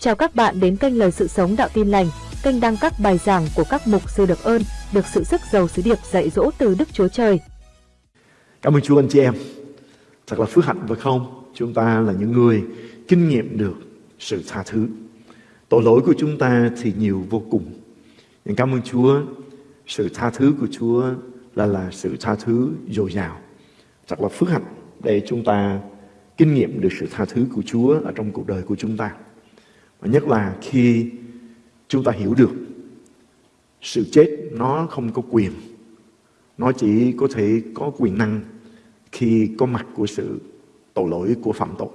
Chào các bạn đến kênh Lời Sự Sống Đạo Tin Lành, kênh đăng các bài giảng của các mục sư được ơn, được sự sức giàu sứ điệp dạy dỗ từ Đức Chúa Trời. Cảm ơn Chúa anh chị em. Thật là phước hạnh phải không? Chúng ta là những người kinh nghiệm được sự tha thứ. Tội lỗi của chúng ta thì nhiều vô cùng. Nhưng cảm ơn Chúa, sự tha thứ của Chúa là là sự tha thứ dồi dào. Thật là phước hạnh để chúng ta kinh nghiệm được sự tha thứ của Chúa ở trong cuộc đời của chúng ta. Và nhất là khi chúng ta hiểu được sự chết nó không có quyền. Nó chỉ có thể có quyền năng khi có mặt của sự tội lỗi của phạm tội.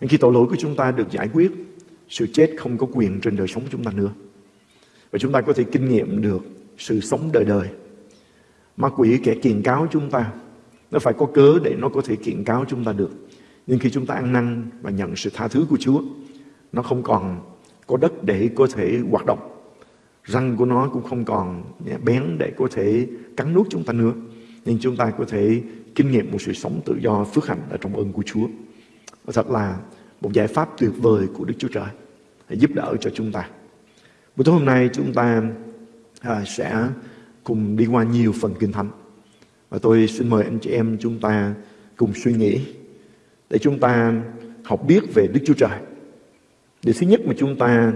Khi tội lỗi của chúng ta được giải quyết, sự chết không có quyền trên đời sống của chúng ta nữa. Và chúng ta có thể kinh nghiệm được sự sống đời đời. Ma quỷ kẻ kiện cáo chúng ta, nó phải có cớ để nó có thể kiện cáo chúng ta được. Nhưng khi chúng ta ăn năn và nhận sự tha thứ của Chúa, nó không còn có đất để có thể hoạt động. Răng của nó cũng không còn bén để có thể cắn nuốt chúng ta nữa. Nhưng chúng ta có thể kinh nghiệm một sự sống tự do phước hạnh ở trong ơn của Chúa. Và thật là một giải pháp tuyệt vời của Đức Chúa Trời để giúp đỡ cho chúng ta. Buổi tối hôm nay chúng ta à, sẽ cùng đi qua nhiều phần kinh thánh. Và tôi xin mời anh chị em chúng ta cùng suy nghĩ để chúng ta học biết về Đức Chúa Trời. Điều thứ nhất mà chúng ta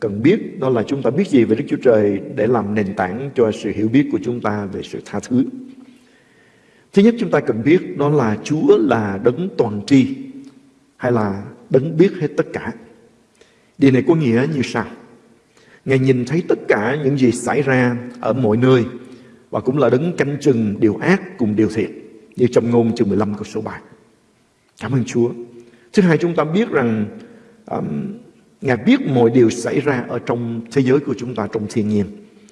cần biết đó là chúng ta biết gì về Đức Chúa Trời để làm nền tảng cho sự hiểu biết của chúng ta về sự tha thứ. Thứ nhất chúng ta cần biết đó là Chúa là đấng toàn tri hay là đấng biết hết tất cả. Điều này có nghĩa như sau? Ngài nhìn thấy tất cả những gì xảy ra ở mọi nơi và cũng là đấng canh chừng điều ác cùng điều thiện như trong ngôn chương 15 câu số 3. Cảm ơn Chúa. Thứ hai chúng ta biết rằng um, Ngài biết mọi điều xảy ra ở trong thế giới của chúng ta trong thiên nhiên.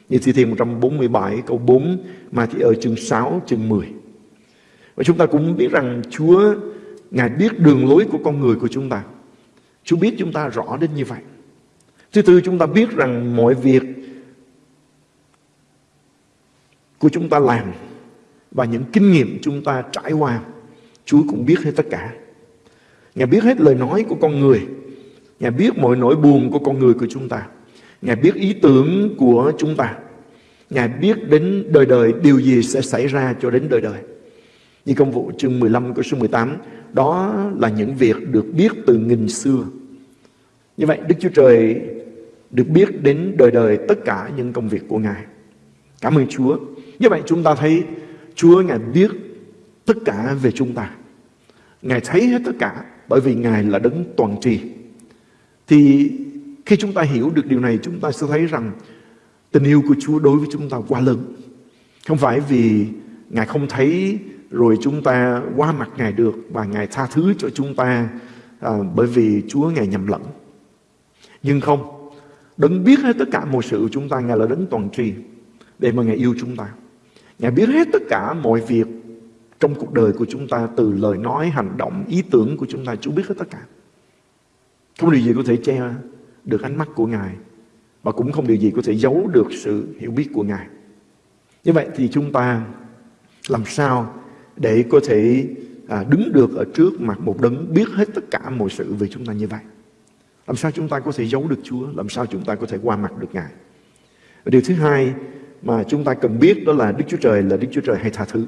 Như Thi Thiên 147 câu 4 mà thì ở chương 6 chương 10. Và chúng ta cũng biết rằng Chúa Ngài biết đường lối của con người của chúng ta. Chúa biết chúng ta rõ đến như vậy. Thứ tư chúng ta biết rằng mọi việc của chúng ta làm và những kinh nghiệm chúng ta trải qua Chúa cũng biết hết tất cả. Ngài biết hết lời nói của con người. Ngài biết mọi nỗi buồn của con người của chúng ta. Ngài biết ý tưởng của chúng ta. Ngài biết đến đời đời điều gì sẽ xảy ra cho đến đời đời. Như công vụ chương 15 câu số 18, đó là những việc được biết từ nghìn xưa. Như vậy Đức Chúa Trời được biết đến đời đời tất cả những công việc của Ngài. Cảm ơn Chúa. Như vậy chúng ta thấy Chúa Ngài biết tất cả về chúng ta. Ngài thấy hết tất cả bởi vì Ngài là đấng toàn trì. Thì khi chúng ta hiểu được điều này chúng ta sẽ thấy rằng tình yêu của Chúa đối với chúng ta quá lớn. Không phải vì Ngài không thấy rồi chúng ta qua mặt Ngài được và Ngài tha thứ cho chúng ta à, bởi vì Chúa Ngài nhầm lẫn. Nhưng không, đấng biết hết tất cả mọi sự của chúng ta, Ngài là đấng toàn tri để mà Ngài yêu chúng ta. Ngài biết hết tất cả mọi việc trong cuộc đời của chúng ta từ lời nói, hành động, ý tưởng của chúng ta. Chúa biết hết tất cả. Không điều gì có thể che được ánh mắt của Ngài và cũng không điều gì có thể giấu được sự hiểu biết của Ngài. Như vậy thì chúng ta làm sao để có thể à, đứng được ở trước mặt một đấng biết hết tất cả mọi sự về chúng ta như vậy. Làm sao chúng ta có thể giấu được Chúa? Làm sao chúng ta có thể qua mặt được Ngài? Và điều thứ hai mà chúng ta cần biết đó là Đức Chúa Trời là Đức Chúa Trời hay tha thứ.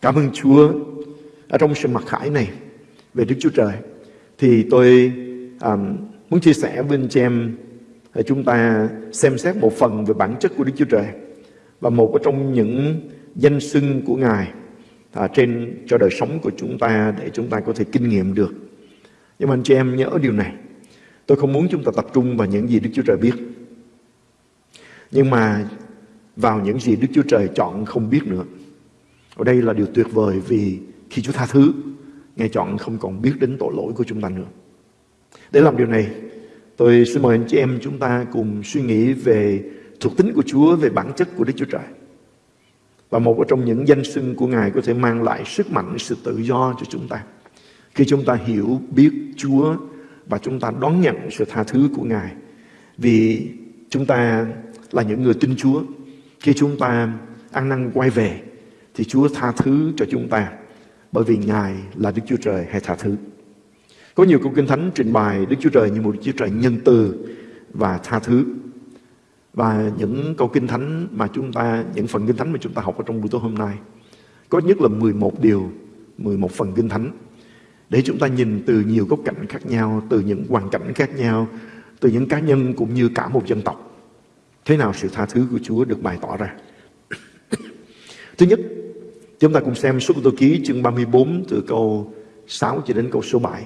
Cảm ơn Chúa ở trong sự mặc khải này về Đức Chúa Trời thì tôi um, muốn chia sẻ với anh chị em để chúng ta xem xét một phần về bản chất của Đức Chúa Trời và một trong những danh xưng của Ngài à, trên cho đời sống của chúng ta để chúng ta có thể kinh nghiệm được. Nhưng mà anh chị em nhớ điều này, tôi không muốn chúng ta tập trung vào những gì Đức Chúa Trời biết. Nhưng mà vào những gì Đức Chúa Trời chọn không biết nữa. Ở đây là điều tuyệt vời vì khi Chúa tha thứ, Ngài chọn không còn biết đến tội lỗi của chúng ta nữa. Để làm điều này, tôi xin mời anh chị em chúng ta cùng suy nghĩ về thuộc tính của Chúa, về bản chất của Đức Chúa Trời. Và một trong những danh xưng của Ngài có thể mang lại sức mạnh, sự tự do cho chúng ta. Khi chúng ta hiểu biết Chúa và chúng ta đón nhận sự tha thứ của Ngài. Vì chúng ta là những người tin Chúa. Khi chúng ta ăn năn quay về thì Chúa tha thứ cho chúng ta bởi vì Ngài là Đức Chúa Trời hay tha thứ. Có nhiều câu kinh thánh trình bày Đức Chúa Trời như một Đức Chúa Trời nhân từ và tha thứ. Và những câu kinh thánh mà chúng ta, những phần kinh thánh mà chúng ta học ở trong buổi tối hôm nay, có nhất là 11 điều, 11 phần kinh thánh để chúng ta nhìn từ nhiều góc cạnh khác nhau, từ những hoàn cảnh khác nhau, từ những cá nhân cũng như cả một dân tộc. Thế nào sự tha thứ của Chúa được bày tỏ ra? Thứ nhất, chúng ta cùng xem số Tô ký chương 34 từ câu 6 cho đến câu số 7.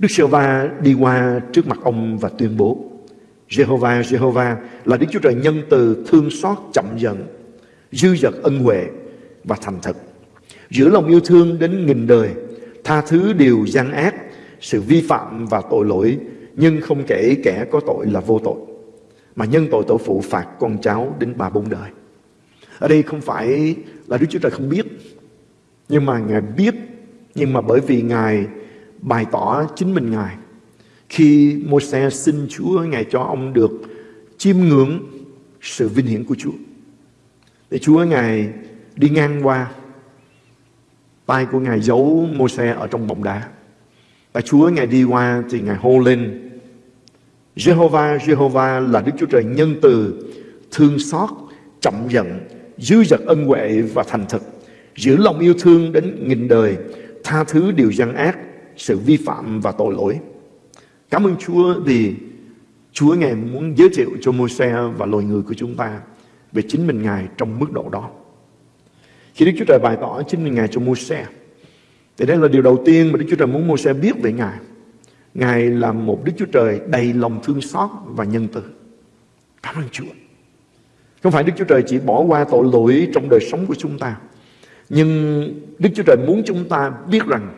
Đức Sơ Va đi qua trước mặt ông và tuyên bố Jehovah, Jehovah là Đức Chúa Trời nhân từ, thương xót, chậm giận, dư dật ân huệ và thành thật. Giữa lòng yêu thương đến nghìn đời, tha thứ điều gian ác, sự vi phạm và tội lỗi, nhưng không kể kẻ có tội là vô tội, mà nhân tội tổ phụ phạt con cháu đến ba bốn đời. Ở đây không phải là Đức Chúa Trời không biết, nhưng mà Ngài biết, nhưng mà bởi vì Ngài bày tỏ chính mình Ngài. Khi Môi-se xin Chúa, Ngài cho ông được chiêm ngưỡng sự vinh hiển của Chúa. Để Chúa Ngài đi ngang qua, tay của Ngài giấu Môi-se ở trong bọng đá. Và Chúa Ngài đi qua thì Ngài hô lên Jehovah, Jehovah là Đức Chúa Trời nhân từ, thương xót, chậm giận, dư dật ân huệ và thành thực, giữ lòng yêu thương đến nghìn đời, tha thứ điều gian ác, sự vi phạm và tội lỗi. Cảm ơn Chúa vì Chúa Ngài muốn giới thiệu cho Môi-se và loài người của chúng ta về chính mình Ngài trong mức độ đó. Khi Đức Chúa Trời bày tỏ chính mình Ngài cho Môi-se, thì đây là điều đầu tiên mà Đức Chúa Trời muốn Môi-se biết về Ngài. Ngài là một Đức Chúa Trời đầy lòng thương xót và nhân từ. Cảm ơn Chúa. Không phải Đức Chúa Trời chỉ bỏ qua tội lỗi trong đời sống của chúng ta. Nhưng Đức Chúa Trời muốn chúng ta biết rằng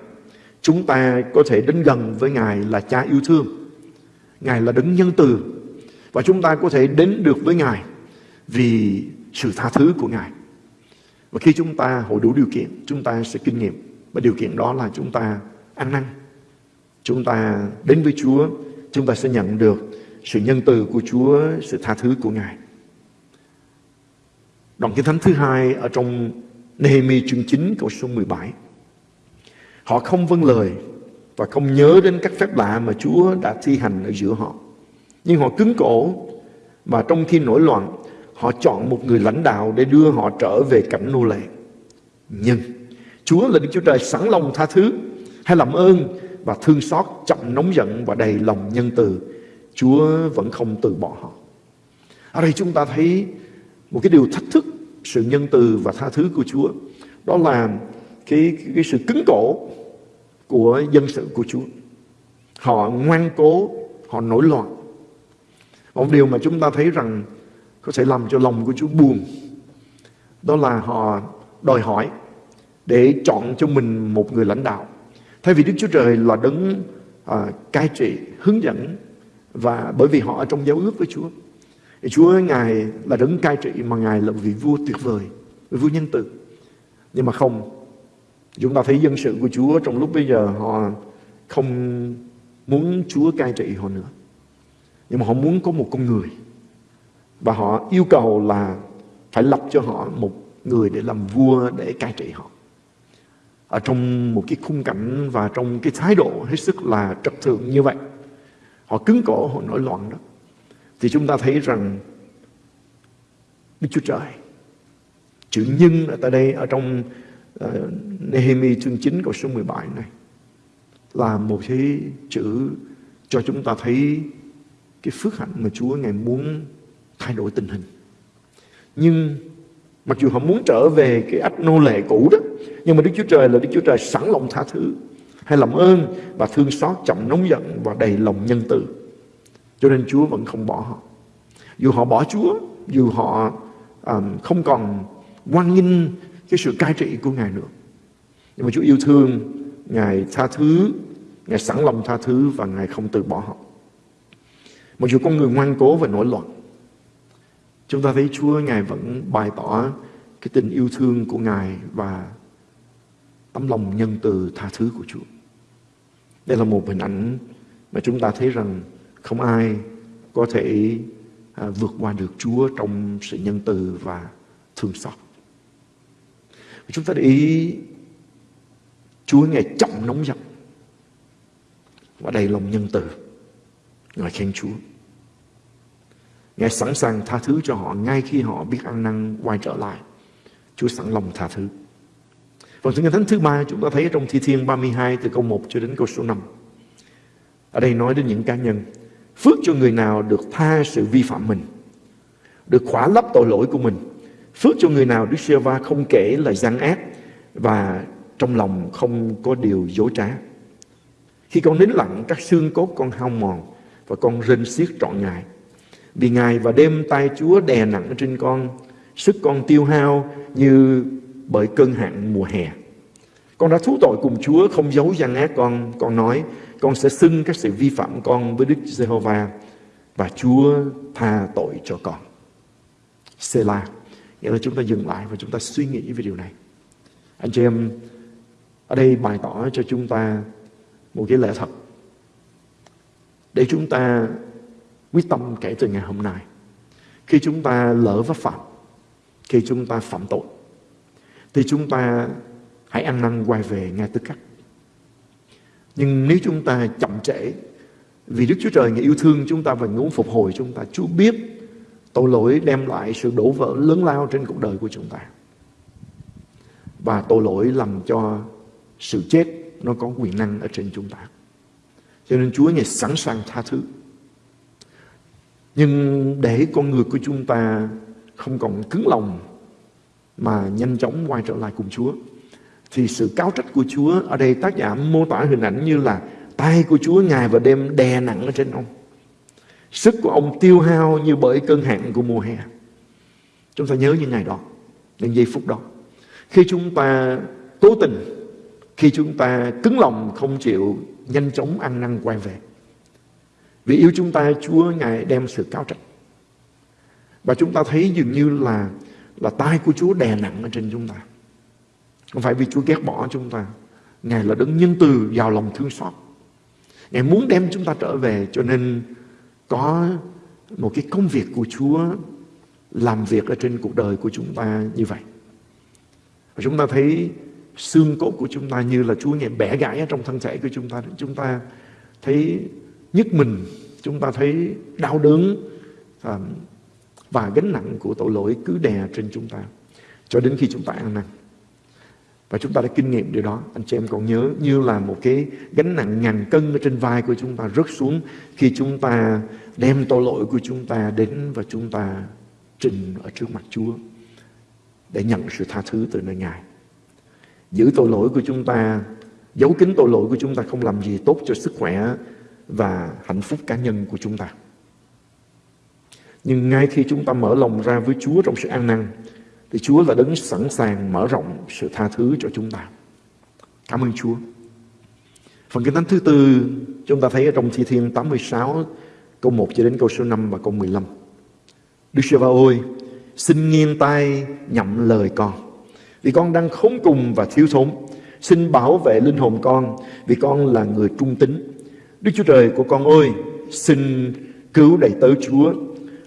chúng ta có thể đến gần với Ngài là cha yêu thương. Ngài là đấng nhân từ. Và chúng ta có thể đến được với Ngài vì sự tha thứ của Ngài. Và khi chúng ta hội đủ điều kiện, chúng ta sẽ kinh nghiệm. Và điều kiện đó là chúng ta ăn năn. Chúng ta đến với Chúa, chúng ta sẽ nhận được sự nhân từ của Chúa, sự tha thứ của Ngài. Đoạn kinh thánh thứ hai ở trong Nehemi chương 9 câu số 17. Họ không vâng lời và không nhớ đến các phép lạ mà Chúa đã thi hành ở giữa họ. Nhưng họ cứng cổ và trong khi nổi loạn, họ chọn một người lãnh đạo để đưa họ trở về cảnh nô lệ. Nhưng Chúa là Đức Chúa Trời sẵn lòng tha thứ hay làm ơn và thương xót chậm nóng giận và đầy lòng nhân từ. Chúa vẫn không từ bỏ họ. Ở đây chúng ta thấy một cái điều thách thức sự nhân từ và tha thứ của Chúa. Đó là cái, cái sự cứng cổ của dân sự của Chúa. Họ ngoan cố, họ nổi loạn. Một điều mà chúng ta thấy rằng có thể làm cho lòng của Chúa buồn. Đó là họ đòi hỏi để chọn cho mình một người lãnh đạo. Thay vì Đức Chúa Trời là đấng à, cai trị, hướng dẫn và bởi vì họ ở trong giao ước với Chúa. Thì Chúa Ngài là đấng cai trị mà Ngài là vị vua tuyệt vời, vị vua nhân từ. Nhưng mà không, chúng ta thấy dân sự của Chúa trong lúc bây giờ họ không muốn Chúa cai trị họ nữa. Nhưng mà họ muốn có một con người. Và họ yêu cầu là phải lập cho họ một người để làm vua để cai trị họ. Ở trong một cái khung cảnh và trong cái thái độ hết sức là trật thượng như vậy. Họ cứng cổ, họ nổi loạn đó thì chúng ta thấy rằng Đức Chúa Trời chữ nhân ở tại đây ở trong uh, Nehemi chương 9 câu số 17 này là một cái chữ cho chúng ta thấy cái phước hạnh mà Chúa Ngài muốn thay đổi tình hình. Nhưng mặc dù họ muốn trở về cái ách nô lệ cũ đó, nhưng mà Đức Chúa Trời là Đức Chúa Trời sẵn lòng tha thứ, hay làm ơn và thương xót chậm nóng giận và đầy lòng nhân từ. Cho nên Chúa vẫn không bỏ họ. Dù họ bỏ Chúa, dù họ um, không còn quan nghênh cái sự cai trị của Ngài nữa. Nhưng mà Chúa yêu thương, Ngài tha thứ, Ngài sẵn lòng tha thứ và Ngài không từ bỏ họ. Mặc dù con người ngoan cố và nổi loạn, chúng ta thấy Chúa Ngài vẫn bày tỏ cái tình yêu thương của Ngài và tấm lòng nhân từ tha thứ của Chúa. Đây là một hình ảnh mà chúng ta thấy rằng không ai có thể à, vượt qua được Chúa trong sự nhân từ và thương xót. Chúng ta để ý Chúa ngày chậm nóng giận. và đầy lòng nhân từ. Ngài khen Chúa. Ngài sẵn sàng tha thứ cho họ ngay khi họ biết ăn năn quay trở lại. Chúa sẵn lòng tha thứ. Phần kinh thánh thứ ba chúng ta thấy trong Thi Thiên 32 từ câu 1 cho đến câu số 5. Ở đây nói đến những cá nhân. Phước cho người nào được tha sự vi phạm mình, được khỏa lấp tội lỗi của mình. Phước cho người nào Đức giê va không kể lời gian ác và trong lòng không có điều dối trá. Khi con nín lặng, các xương cốt con hao mòn và con rên xiết trọn ngày. Vì ngày và đêm tay Chúa đè nặng trên con, sức con tiêu hao như bởi cơn hạn mùa hè. Con đã thú tội cùng Chúa, không giấu gian ác con. Con nói, con sẽ xưng các sự vi phạm con với Đức Giê-hô-va và Chúa tha tội cho con. Selah. Nghĩa là chúng ta dừng lại và chúng ta suy nghĩ về điều này. Anh chị em, ở đây bày tỏ cho chúng ta một cái lẽ thật. Để chúng ta quyết tâm kể từ ngày hôm nay. Khi chúng ta lỡ vấp phạm, khi chúng ta phạm tội, thì chúng ta hãy ăn năn quay về ngay tức khắc. Nhưng nếu chúng ta chậm trễ, vì Đức Chúa Trời người yêu thương chúng ta và muốn phục hồi chúng ta, Chúa biết tội lỗi đem lại sự đổ vỡ lớn lao trên cuộc đời của chúng ta. Và tội lỗi làm cho sự chết nó có quyền năng ở trên chúng ta. Cho nên Chúa Ngài sẵn sàng tha thứ. Nhưng để con người của chúng ta không còn cứng lòng mà nhanh chóng quay trở lại cùng Chúa, thì sự cáo trách của Chúa, ở đây tác giả mô tả hình ảnh như là tay của Chúa ngài và đêm đè nặng ở trên ông. Sức của ông tiêu hao như bởi cơn hạn của mùa hè. Chúng ta nhớ những ngày đó, những giây phút đó. Khi chúng ta cố tình, khi chúng ta cứng lòng không chịu nhanh chóng ăn năn quay về. Vì yêu chúng ta, Chúa Ngài đem sự cáo trách. Và chúng ta thấy dường như là là tay của Chúa đè nặng ở trên chúng ta. Không phải vì Chúa ghét bỏ chúng ta. Ngài là đấng nhân từ, giàu lòng thương xót. Ngài muốn đem chúng ta trở về cho nên có một cái công việc của Chúa làm việc ở trên cuộc đời của chúng ta như vậy. Và chúng ta thấy xương cốt của chúng ta như là Chúa Ngài bẻ gãy ở trong thân thể của chúng ta. Chúng ta thấy nhức mình, chúng ta thấy đau đớn um, và gánh nặng của tội lỗi cứ đè trên chúng ta cho đến khi chúng ta ăn năn. Và chúng ta đã kinh nghiệm điều đó. Anh chị em còn nhớ như là một cái gánh nặng ngàn cân ở trên vai của chúng ta rớt xuống khi chúng ta đem tội lỗi của chúng ta đến và chúng ta trình ở trước mặt Chúa để nhận sự tha thứ từ nơi Ngài. Giữ tội lỗi của chúng ta, giấu kín tội lỗi của chúng ta không làm gì tốt cho sức khỏe và hạnh phúc cá nhân của chúng ta. Nhưng ngay khi chúng ta mở lòng ra với Chúa trong sự an năn, thì Chúa là đấng sẵn sàng mở rộng sự tha thứ cho chúng ta. Cảm ơn Chúa. Phần kinh thánh thứ tư chúng ta thấy ở trong Thi Thiên 86 câu 1 cho đến câu số 5 và câu 15. Đức Chúa va ôi, xin nghiêng tai nhậm lời con. Vì con đang khốn cùng và thiếu thốn. Xin bảo vệ linh hồn con vì con là người trung tín. Đức Chúa Trời của con ơi, xin cứu đầy tớ Chúa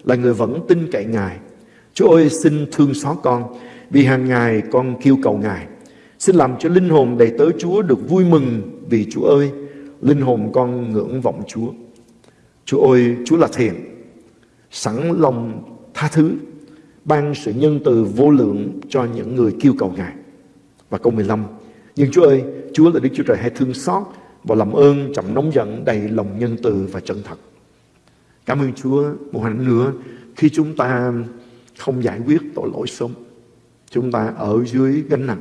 là người vẫn tin cậy Ngài. Chúa ơi xin thương xót con vì hàng ngày con kêu cầu Ngài. Xin làm cho linh hồn đầy tớ Chúa được vui mừng vì Chúa ơi, linh hồn con ngưỡng vọng Chúa. Chúa ơi, Chúa là thiện, sẵn lòng tha thứ, ban sự nhân từ vô lượng cho những người kêu cầu Ngài. Và câu 15, nhưng Chúa ơi, Chúa là Đức Chúa Trời hay thương xót và làm ơn chậm nóng giận đầy lòng nhân từ và chân thật. Cảm ơn Chúa một lần nữa khi chúng ta không giải quyết tội lỗi sớm. Chúng ta ở dưới gánh nặng.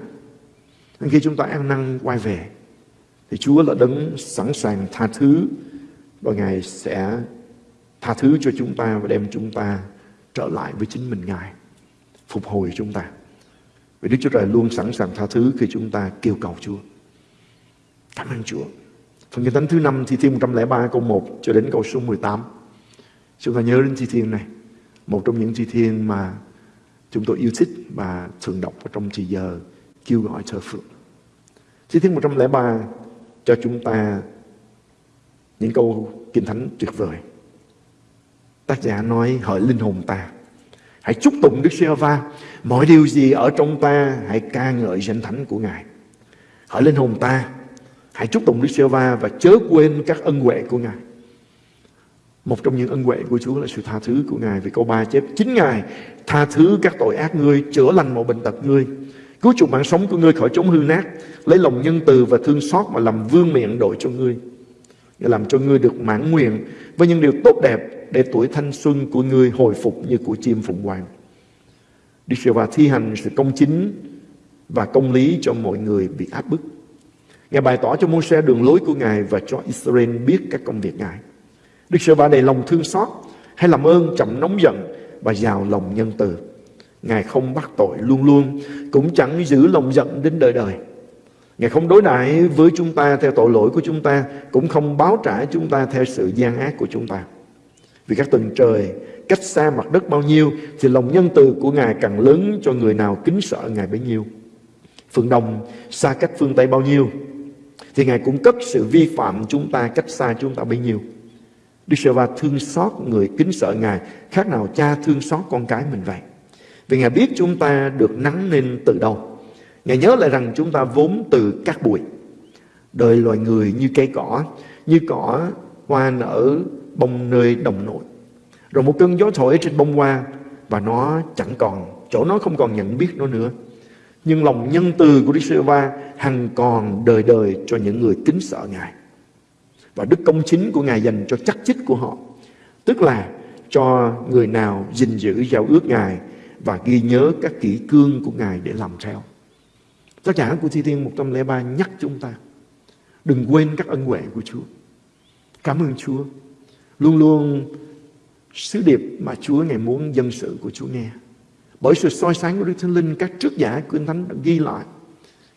Khi chúng ta ăn năn, quay về, thì Chúa là đấng sẵn sàng tha thứ và Ngài sẽ tha thứ cho chúng ta và đem chúng ta trở lại với chính mình, Ngài. Phục hồi chúng ta. Vì Đức Chúa Trời luôn sẵn sàng tha thứ khi chúng ta kêu cầu Chúa. Cảm ơn Chúa. Phần kinh thánh thứ năm, thi thiên 103 câu 1 cho đến câu số 18. Chúng ta nhớ đến thi thiên này. Một trong những chi thiên mà chúng tôi yêu thích và thường đọc ở trong thời giờ kêu gọi thờ phượng. Chi thiên 103 cho chúng ta những câu kinh thánh tuyệt vời. Tác giả nói hỡi linh hồn ta, hãy chúc tụng Đức giê va mọi điều gì ở trong ta hãy ca ngợi danh thánh của Ngài. Hỡi linh hồn ta, Hãy chúc tụng Đức giê va và chớ quên các ân huệ của Ngài. Một trong những ân huệ của Chúa là sự tha thứ của Ngài. Vì câu 3 chép, chính Ngài tha thứ các tội ác ngươi, chữa lành mọi bệnh tật ngươi, cứu chuộc mạng sống của ngươi khỏi chống hư nát, lấy lòng nhân từ và thương xót mà làm vương miệng đội cho ngươi. Để làm cho ngươi được mãn nguyện với những điều tốt đẹp để tuổi thanh xuân của ngươi hồi phục như của chim phụng hoàng. Đức giê va thi hành sự công chính và công lý cho mọi người bị áp bức. Ngài bày tỏ cho Môi-se đường lối của Ngài và cho Israel biết các công việc Ngài. Đức Sơ va đầy lòng thương xót hay làm ơn chậm nóng giận và giàu lòng nhân từ. Ngài không bắt tội luôn luôn, cũng chẳng giữ lòng giận đến đời đời. Ngài không đối đãi với chúng ta theo tội lỗi của chúng ta, cũng không báo trả chúng ta theo sự gian ác của chúng ta. Vì các tầng trời cách xa mặt đất bao nhiêu, thì lòng nhân từ của Ngài càng lớn cho người nào kính sợ Ngài bấy nhiêu. Phương Đông xa cách phương Tây bao nhiêu, thì Ngài cũng cất sự vi phạm chúng ta cách xa chúng ta bấy nhiêu. Đức Sơ va thương xót người kính sợ Ngài khác nào cha thương xót con cái mình vậy. Vì Ngài biết chúng ta được nắng nên từ đâu. Ngài nhớ lại rằng chúng ta vốn từ các bụi. Đời loài người như cây cỏ, như cỏ hoa nở bông nơi đồng nội. Rồi một cơn gió thổi trên bông hoa và nó chẳng còn, chỗ nó không còn nhận biết nó nữa. Nhưng lòng nhân từ của Đức Sơ va hằng còn đời đời cho những người kính sợ Ngài. Và đức công chính của Ngài dành cho chắc chích của họ. Tức là cho người nào gìn giữ giao ước Ngài và ghi nhớ các kỷ cương của Ngài để làm theo. Tác giả của Thi Thiên 103 nhắc chúng ta đừng quên các ân huệ của Chúa. Cảm ơn Chúa. Luôn luôn sứ điệp mà Chúa Ngài muốn dân sự của Chúa nghe. Bởi sự soi sáng của Đức Thánh Linh, các trước giả của Thánh đã ghi lại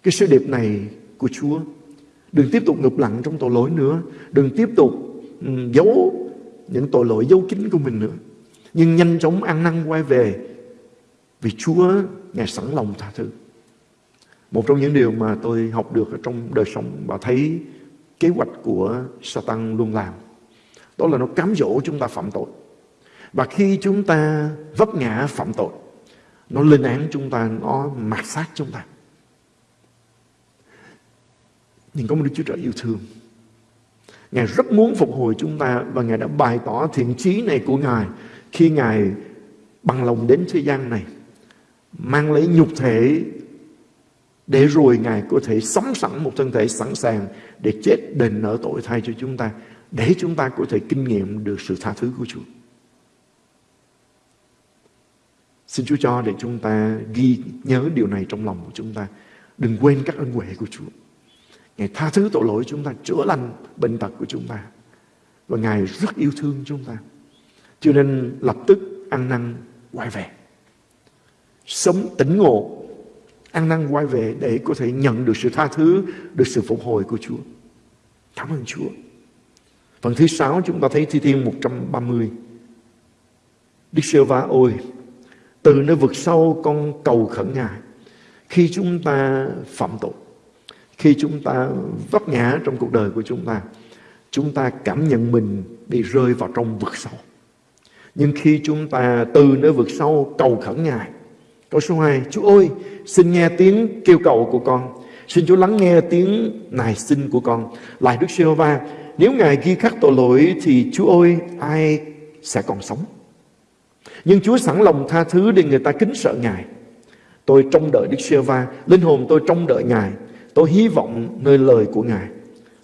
cái sứ điệp này của Chúa. Đừng tiếp tục ngụp lặng trong tội lỗi nữa. Đừng tiếp tục ừ, giấu những tội lỗi giấu kín của mình nữa. Nhưng nhanh chóng ăn năn quay về vì Chúa Ngài sẵn lòng tha thứ. Một trong những điều mà tôi học được ở trong đời sống và thấy kế hoạch của Satan luôn làm. Đó là nó cám dỗ chúng ta phạm tội. Và khi chúng ta vấp ngã phạm tội, nó lên án chúng ta, nó mạt sát chúng ta. Nhưng có một Đức Chúa Trời yêu thương. Ngài rất muốn phục hồi chúng ta và Ngài đã bày tỏ thiện chí này của Ngài khi Ngài bằng lòng đến thế gian này, mang lấy nhục thể để rồi Ngài có thể sống sẵn một thân thể sẵn sàng để chết, đền nợ tội thay cho chúng ta, để chúng ta có thể kinh nghiệm được sự tha thứ của Chúa. Xin Chúa cho để chúng ta ghi nhớ điều này trong lòng của chúng ta. Đừng quên các ân huệ của Chúa. Ngài tha thứ tội lỗi chúng ta, chữa lành bệnh tật của chúng ta. Và Ngài rất yêu thương chúng ta. Cho nên lập tức ăn năn quay về. Sống tỉnh ngộ, ăn năn quay về để có thể nhận được sự tha thứ, được sự phục hồi của Chúa. Cảm ơn Chúa. Phần thứ sáu chúng ta thấy Thi Thiên 130. Đức Sơ Va ôi, từ nơi vực sâu con cầu khẩn Ngài. Khi chúng ta phạm tội, khi chúng ta vấp ngã trong cuộc đời của chúng ta, chúng ta cảm nhận mình bị rơi vào trong vực sâu. Nhưng khi chúng ta từ nơi vực sâu cầu khẩn Ngài, câu số 2, Chúa ơi, xin nghe tiếng kêu cầu của con. Xin Chúa lắng nghe tiếng nài xin của con. Lại Đức giê va nếu Ngài ghi khắc tội lỗi thì Chúa ơi, ai sẽ còn sống? Nhưng Chúa sẵn lòng tha thứ để người ta kính sợ Ngài. Tôi trông đợi Đức Sê-va, linh hồn tôi trông đợi Ngài. Tôi hy vọng nơi lời của Ngài.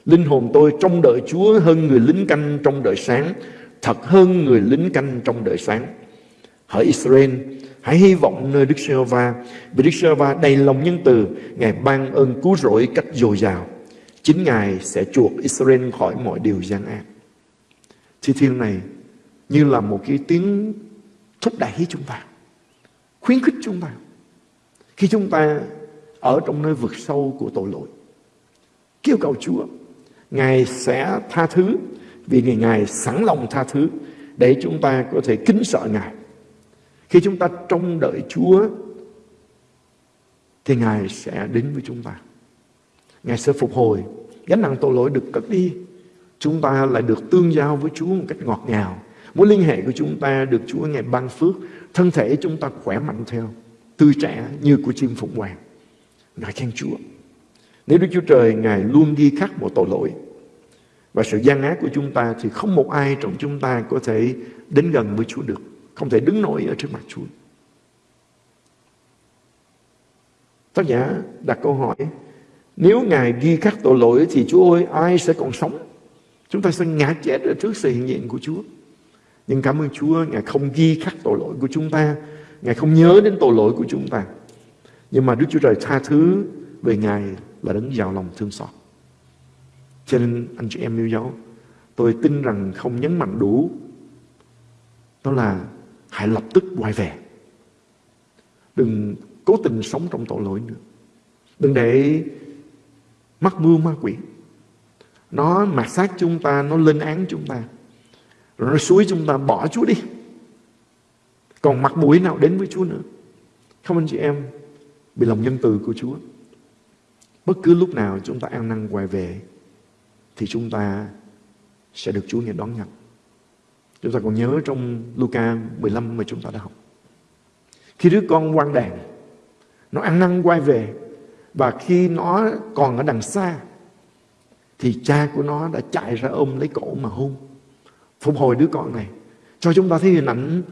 Linh hồn tôi trông đợi Chúa hơn người lính canh trong đợi sáng, thật hơn người lính canh trong đợi sáng. Hỡi Israel, hãy hy vọng nơi Đức Giê-hô-va, vì Đức Giê-hô-va đầy lòng nhân từ, Ngài ban ơn cứu rỗi cách dồi dào. Chính Ngài sẽ chuộc Israel khỏi mọi điều gian ác. Thi thiên này như là một cái tiếng thúc đẩy chúng ta, khuyến khích chúng ta. Khi chúng ta ở trong nơi vực sâu của tội lỗi, kêu cầu Chúa, Ngài sẽ tha thứ vì Ngài, Ngài sẵn lòng tha thứ để chúng ta có thể kính sợ Ngài. Khi chúng ta trông đợi Chúa thì Ngài sẽ đến với chúng ta. Ngài sẽ phục hồi, gánh nặng tội lỗi được cất đi. Chúng ta lại được tương giao với Chúa một cách ngọt ngào. Mối liên hệ của chúng ta được Chúa Ngài ban phước. Thân thể chúng ta khỏe mạnh theo, tươi trẻ như của chim phụng hoàng. Ngài khen Chúa. Nếu Đức Chúa Trời, Ngài luôn ghi khắc một tội lỗi, và sự gian ác của chúng ta thì không một ai trong chúng ta có thể đến gần với Chúa được. Không thể đứng nổi ở trước mặt Chúa. Tác giả đặt câu hỏi, Nếu Ngài ghi khắc tội lỗi Thì Chúa ơi, ai sẽ còn sống Chúng ta sẽ ngã chết ở trước sự hiện diện của Chúa Nhưng cảm ơn Chúa, Ngài không ghi khắc tội lỗi của chúng ta Ngài không nhớ đến tội lỗi của chúng ta nhưng mà Đức Chúa Trời tha thứ Về Ngài là đấng giàu lòng thương xót Cho nên anh chị em yêu dấu Tôi tin rằng không nhấn mạnh đủ Đó là Hãy lập tức quay về Đừng cố tình sống trong tội lỗi nữa. Đừng để mắc mưu ma quỷ. Nó mạt sát chúng ta, nó lên án chúng ta. Rồi nó suối chúng ta bỏ Chúa đi. Còn mặt mũi nào đến với Chúa nữa. Không anh chị em vì lòng nhân từ của Chúa. Bất cứ lúc nào chúng ta ăn năn quay về, thì chúng ta sẽ được Chúa nhận đón nhận. Chúng ta còn nhớ trong Luca 15 mà chúng ta đã học. Khi đứa con quan đàn, nó ăn năn quay về, và khi nó còn ở đằng xa, thì cha của nó đã chạy ra ôm lấy cổ mà hôn phục hồi đứa con này, cho chúng ta thấy hình ảnh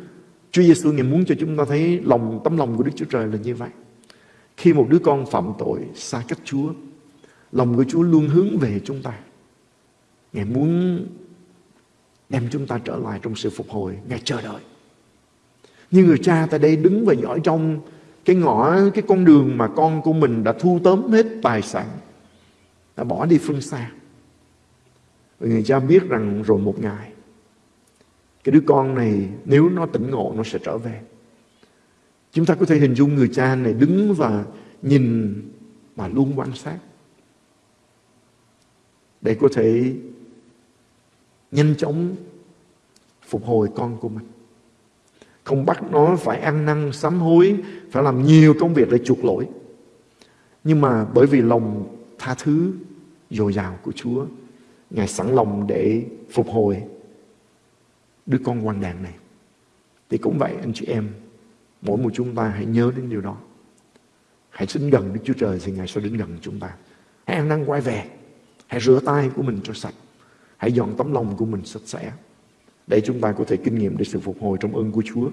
Chúa Giêsu ngài muốn cho chúng ta thấy lòng, tấm lòng của Đức Chúa Trời là như vậy khi một đứa con phạm tội xa cách Chúa, lòng của Chúa luôn hướng về chúng ta. Ngài muốn đem chúng ta trở lại trong sự phục hồi. Ngài chờ đợi. Như người cha tại đây đứng và dõi trong cái ngõ, cái con đường mà con của mình đã thu tóm hết tài sản, đã bỏ đi phương xa. Và người cha biết rằng rồi một ngày, cái đứa con này nếu nó tỉnh ngộ, nó sẽ trở về chúng ta có thể hình dung người cha này đứng và nhìn mà luôn quan sát để có thể nhanh chóng phục hồi con của mình. Không bắt nó phải ăn năn, sám hối, Phải làm nhiều công việc để chuộc lỗi. Nhưng mà bởi vì lòng tha thứ, dồi dào của Chúa, Ngài sẵn lòng để phục hồi Đứa con quan đàn này. Thì cũng vậy, anh chị em Mỗi một chúng ta hãy nhớ đến điều đó. Hãy xin gần Đức Chúa Trời Thì Ngài sẽ đến gần chúng ta. Hãy ăn năn quay về. Hãy rửa tay của mình cho sạch. Hãy dọn tấm lòng của mình sạch sẽ. Để chúng ta có thể kinh nghiệm được sự phục hồi trong ơn của Chúa.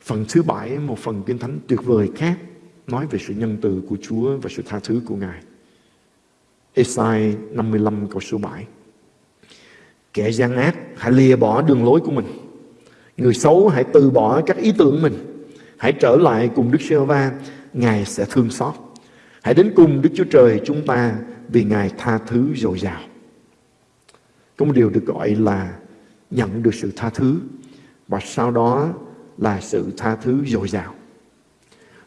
Phần thứ bảy, một phần kinh thánh tuyệt vời khác nói về sự nhân từ của Chúa và sự tha thứ của Ngài. Esai 55 câu số 7 Kẻ gian ác hãy lìa bỏ đường lối của mình. Người xấu hãy từ bỏ các ý tưởng mình Hãy trở lại cùng Đức giê va Ngài sẽ thương xót Hãy đến cùng Đức Chúa Trời chúng ta Vì Ngài tha thứ dồi dào Có một điều được gọi là nhận được sự tha thứ và sau đó là sự tha thứ dồi dào.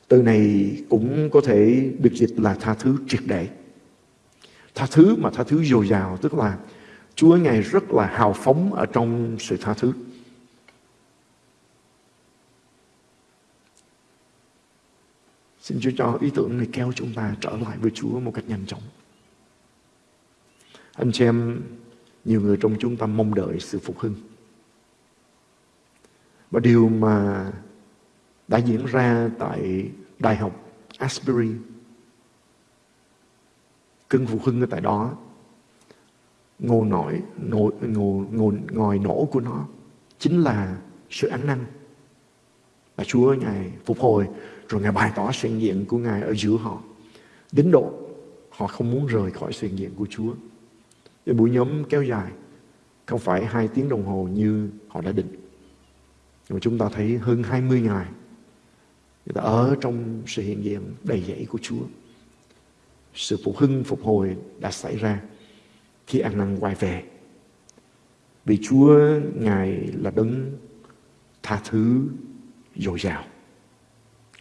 Từ này cũng có thể được dịch là tha thứ triệt để. Tha thứ mà tha thứ dồi dào tức là Chúa Ngài rất là hào phóng ở trong sự tha thứ. Xin Chúa cho ý tưởng này kéo chúng ta trở lại với Chúa một cách nhanh chóng. Anh chị em nhiều người trong chúng ta mong đợi sự phục hưng. Và điều mà đã diễn ra tại Đại học Asbury, cơn phục hưng ở tại đó, ngồi nổi, ngồi, ngồi, ngồi, ngồi nổ của nó chính là sự ăn năn. Và Chúa Ngài phục hồi, rồi Ngài bày tỏ sự hiện diện của Ngài ở giữa họ. Đến độ họ không muốn rời khỏi sự hiện diện của Chúa. Cái buổi nhóm kéo dài, Không phải hai tiếng đồng hồ như họ đã định Nhưng mà chúng ta thấy hơn 20 ngày, Người ta ở trong sự hiện diện đầy dẫy của Chúa Sự phục hưng, phục hồi đã xảy ra Khi ăn năn quay về Vì Chúa Ngài là đấng tha thứ dồi dào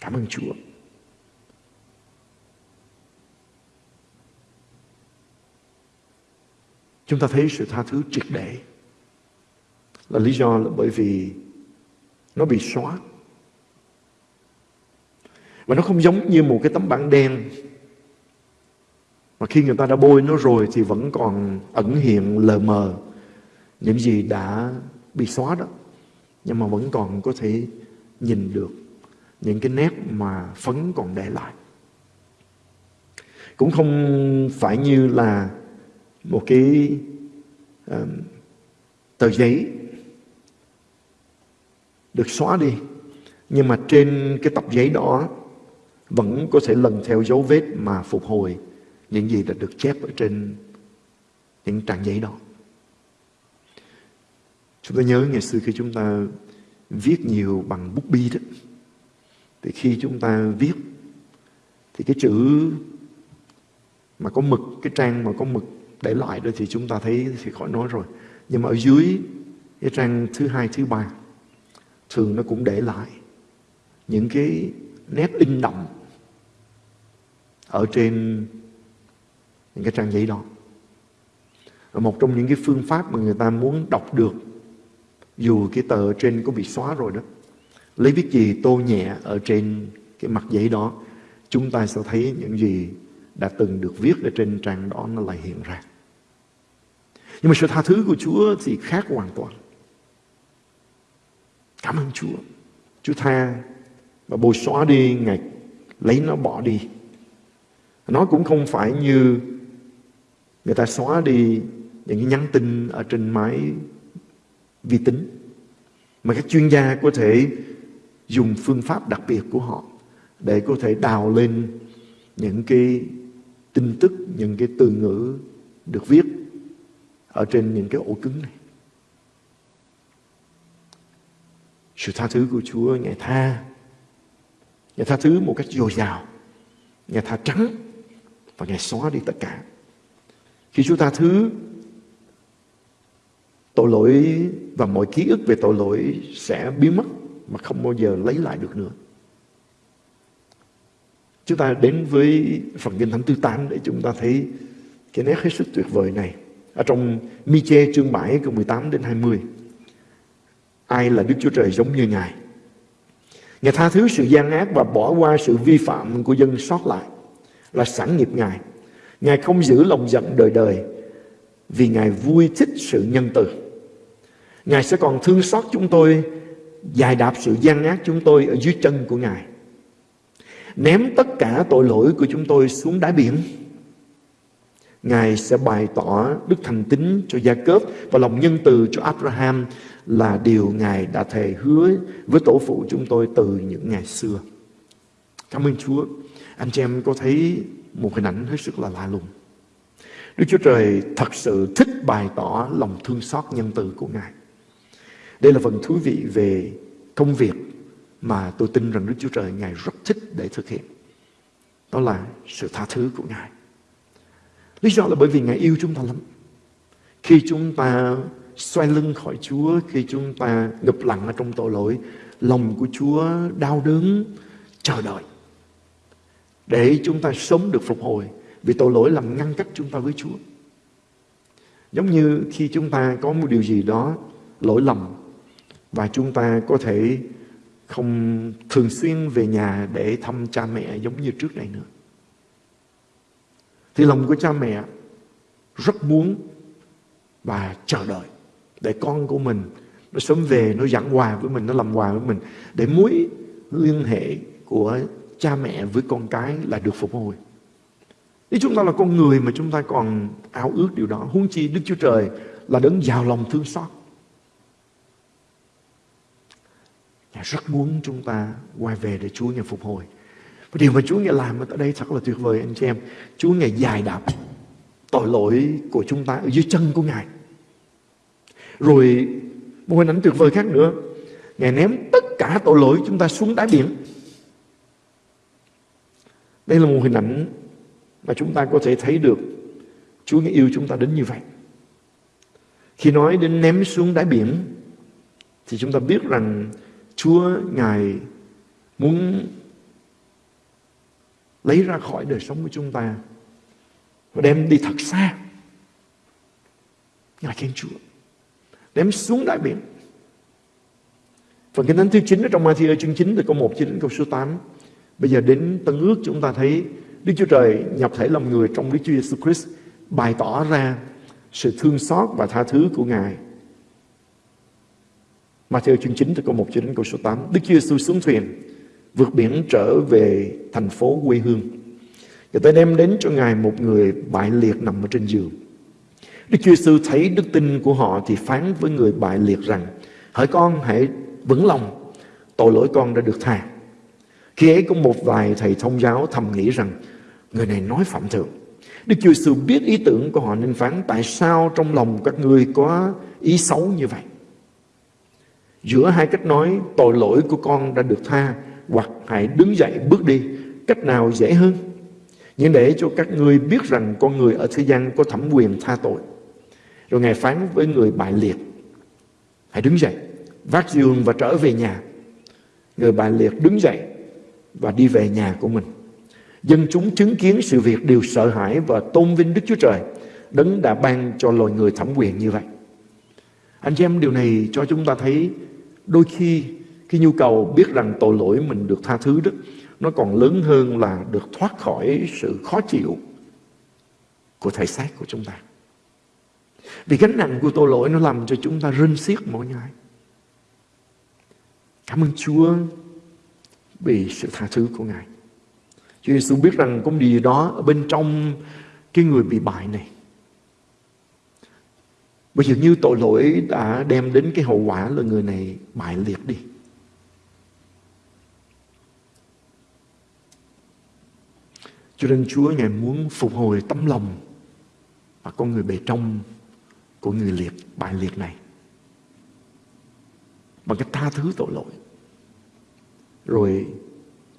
Cảm ơn Chúa Chúng ta thấy sự tha thứ triệt để là lý do là bởi vì nó bị xóa. Và nó không giống như một cái tấm bảng đen mà khi người ta đã bôi nó rồi thì vẫn còn ẩn hiện, lờ mờ những gì đã bị xóa đó. Nhưng mà vẫn còn có thể nhìn được những cái nét mà phấn còn để lại. cũng không phải như là một cái um, tờ giấy được xóa đi nhưng mà trên cái tập giấy đó vẫn có thể lần theo dấu vết mà phục hồi những gì đã được chép ở trên những trang giấy đó. Chúng ta nhớ ngày xưa khi chúng ta viết nhiều bằng bút bi đó, thì khi chúng ta viết thì cái chữ mà có mực, cái trang mà có mực để lại đó thì chúng ta thấy thì khỏi nói rồi. Nhưng mà ở dưới cái trang thứ hai, thứ ba thường nó cũng để lại những cái nét in đậm ở trên những cái trang giấy đó. Và một trong những cái phương pháp mà người ta muốn đọc được dù cái tờ trên có bị xóa rồi đó lấy viết gì tô nhẹ ở trên cái mặt giấy đó, chúng ta sẽ thấy những gì đã từng được viết ở trên trang đó nó lại hiện ra. Nhưng mà sự tha thứ của Chúa thì khác hoàn toàn. Cảm ơn Chúa. Chúa tha và bồi xóa đi, Ngài lấy nó bỏ đi. Nó cũng không phải như người ta xóa đi những cái nhắn tin ở trên máy vi tính, mà các chuyên gia có thể dùng phương pháp đặc biệt của họ để có thể đào lên những cái tin tức, những cái từ ngữ được viết ở trên những cái ổ cứng này. Sự tha thứ của Chúa Ngài tha. Ngài tha thứ một cách dồi dào. Ngài tha trắng Và Ngài xóa đi tất cả. Khi Chúa tha thứ Tội lỗi và mọi ký ức về tội lỗi sẽ biến mất mà không bao giờ lấy lại được nữa. Chúng ta đến với phần kinh thánh thứ 8 để chúng ta thấy cái nét hết sức tuyệt vời này. Ở trong Mi-chê chương 7 câu 18 đến 20. Ai là Đức Chúa Trời giống như Ngài? Ngài tha thứ sự gian ác và bỏ qua sự vi phạm của dân sót lại là sẵn nghiệp Ngài. Ngài không giữ lòng giận đời đời vì Ngài vui thích sự nhân từ. Ngài sẽ còn thương xót chúng tôi, dài đạp sự gian ác chúng tôi ở dưới chân của Ngài. Ném tất cả tội lỗi của chúng tôi xuống đáy biển. Ngài sẽ bày tỏ đức thành tín cho Gia Cớp và lòng nhân từ cho Abraham là điều Ngài đã thề hứa với tổ phụ chúng tôi từ những ngày xưa. Cảm ơn Chúa. Anh chị em có thấy một hình ảnh hết sức là lạ lùng. Đức Chúa Trời thật sự thích bày tỏ lòng thương xót nhân từ của Ngài. Đây là phần thú vị về công việc mà tôi tin rằng Đức Chúa Trời Ngài rất thích để thực hiện. Đó là sự tha thứ của Ngài. Lý do là bởi vì Ngài yêu chúng ta lắm. Khi chúng ta xoay lưng khỏi Chúa, khi chúng ta ngập lặng ở trong tội lỗi, lòng của Chúa đau đớn, chờ đợi. Để chúng ta sống được phục hồi. Vì tội lỗi làm ngăn cách chúng ta với Chúa. Giống như khi chúng ta có một điều gì đó lỗi lầm và chúng ta có thể không thường xuyên về nhà để thăm cha mẹ giống như trước đây nữa. Thì lòng của cha mẹ rất muốn và chờ đợi để con của mình nó sớm về, nó dặn quà với mình, nó làm quà với mình để mối liên hệ của cha mẹ với con cái là được phục hồi. Nếu chúng ta là con người mà chúng ta còn ao ước điều đó, huống chi Đức Chúa Trời là đấng giàu lòng thương xót. Ngài rất muốn chúng ta quay về để Chúa Ngài phục hồi. Và điều mà Chúa Ngài làm ở đây thật là tuyệt vời, anh chị em. Chúa Ngài dài đạp tội lỗi của chúng ta ở dưới chân của Ngài. Rồi một hình ảnh tuyệt vời khác nữa. Ngài ném tất cả tội lỗi chúng ta xuống đáy biển. Đây là một hình ảnh mà chúng ta có thể thấy được Chúa Ngài yêu chúng ta đến như vậy. Khi nói đến ném xuống đáy biển, thì chúng ta biết rằng Chúa Ngài muốn lấy ra khỏi đời sống của chúng ta và đem đi thật xa. Ngài khen Chúa. Đem xuống đại biển. Phần kinh thánh thứ 9 ở trong Matthew chương 9 từ câu 1 cho đến câu số 8. Bây giờ đến Tân ước chúng ta thấy Đức Chúa Trời nhập thể làm người trong Đức Chúa Jesus Christ, bày tỏ ra sự thương xót và tha thứ của Ngài Matthew chương 9 từ câu 1 cho đến câu số 8. Đức Chúa Giêsu xuống thuyền, vượt biển trở về thành phố quê hương. Người ta đem đến cho Ngài một người bại liệt nằm ở trên giường. Đức Chúa Giêsu thấy đức tin của họ thì phán với người bại liệt rằng Hỡi con hãy vững lòng Tội lỗi con đã được tha Khi ấy có một vài thầy thông giáo thầm nghĩ rằng Người này nói phạm thượng Đức Chúa Giêsu biết ý tưởng của họ nên phán Tại sao trong lòng các ngươi có ý xấu như vậy Giữa hai cách nói, tội lỗi của con đã được tha, Hoặc hãy đứng dậy bước đi, Cách nào dễ hơn? Nhưng để cho các ngươi biết rằng con người ở thế gian có thẩm quyền tha tội. Rồi Ngài phán với người bại liệt, Hãy đứng dậy, Vác giường và trở về nhà. Người bại liệt đứng dậy Và đi về nhà của mình. Dân chúng chứng kiến sự việc đều sợ hãi Và tôn vinh Đức Chúa Trời, Đấng đã ban cho loài người thẩm quyền như vậy. Anh chị em, điều này cho chúng ta thấy Đôi khi cái nhu cầu biết rằng tội lỗi mình được tha thứ đó, Nó còn lớn hơn là được thoát khỏi sự khó chịu Của thể xác của chúng ta Vì gánh nặng của tội lỗi nó làm cho chúng ta rinh xiết mỗi ngày Cảm ơn Chúa vì sự tha thứ của Ngài. Chúa Giêsu biết rằng có điều gì đó ở bên trong cái người bị bại này. Bây giờ như tội lỗi đã đem đến cái hậu quả là người này bại liệt đi. Cho nên Chúa Ngài muốn phục hồi tấm lòng và con người bề trong của người liệt, bại liệt này. Bằng cách tha thứ tội lỗi rồi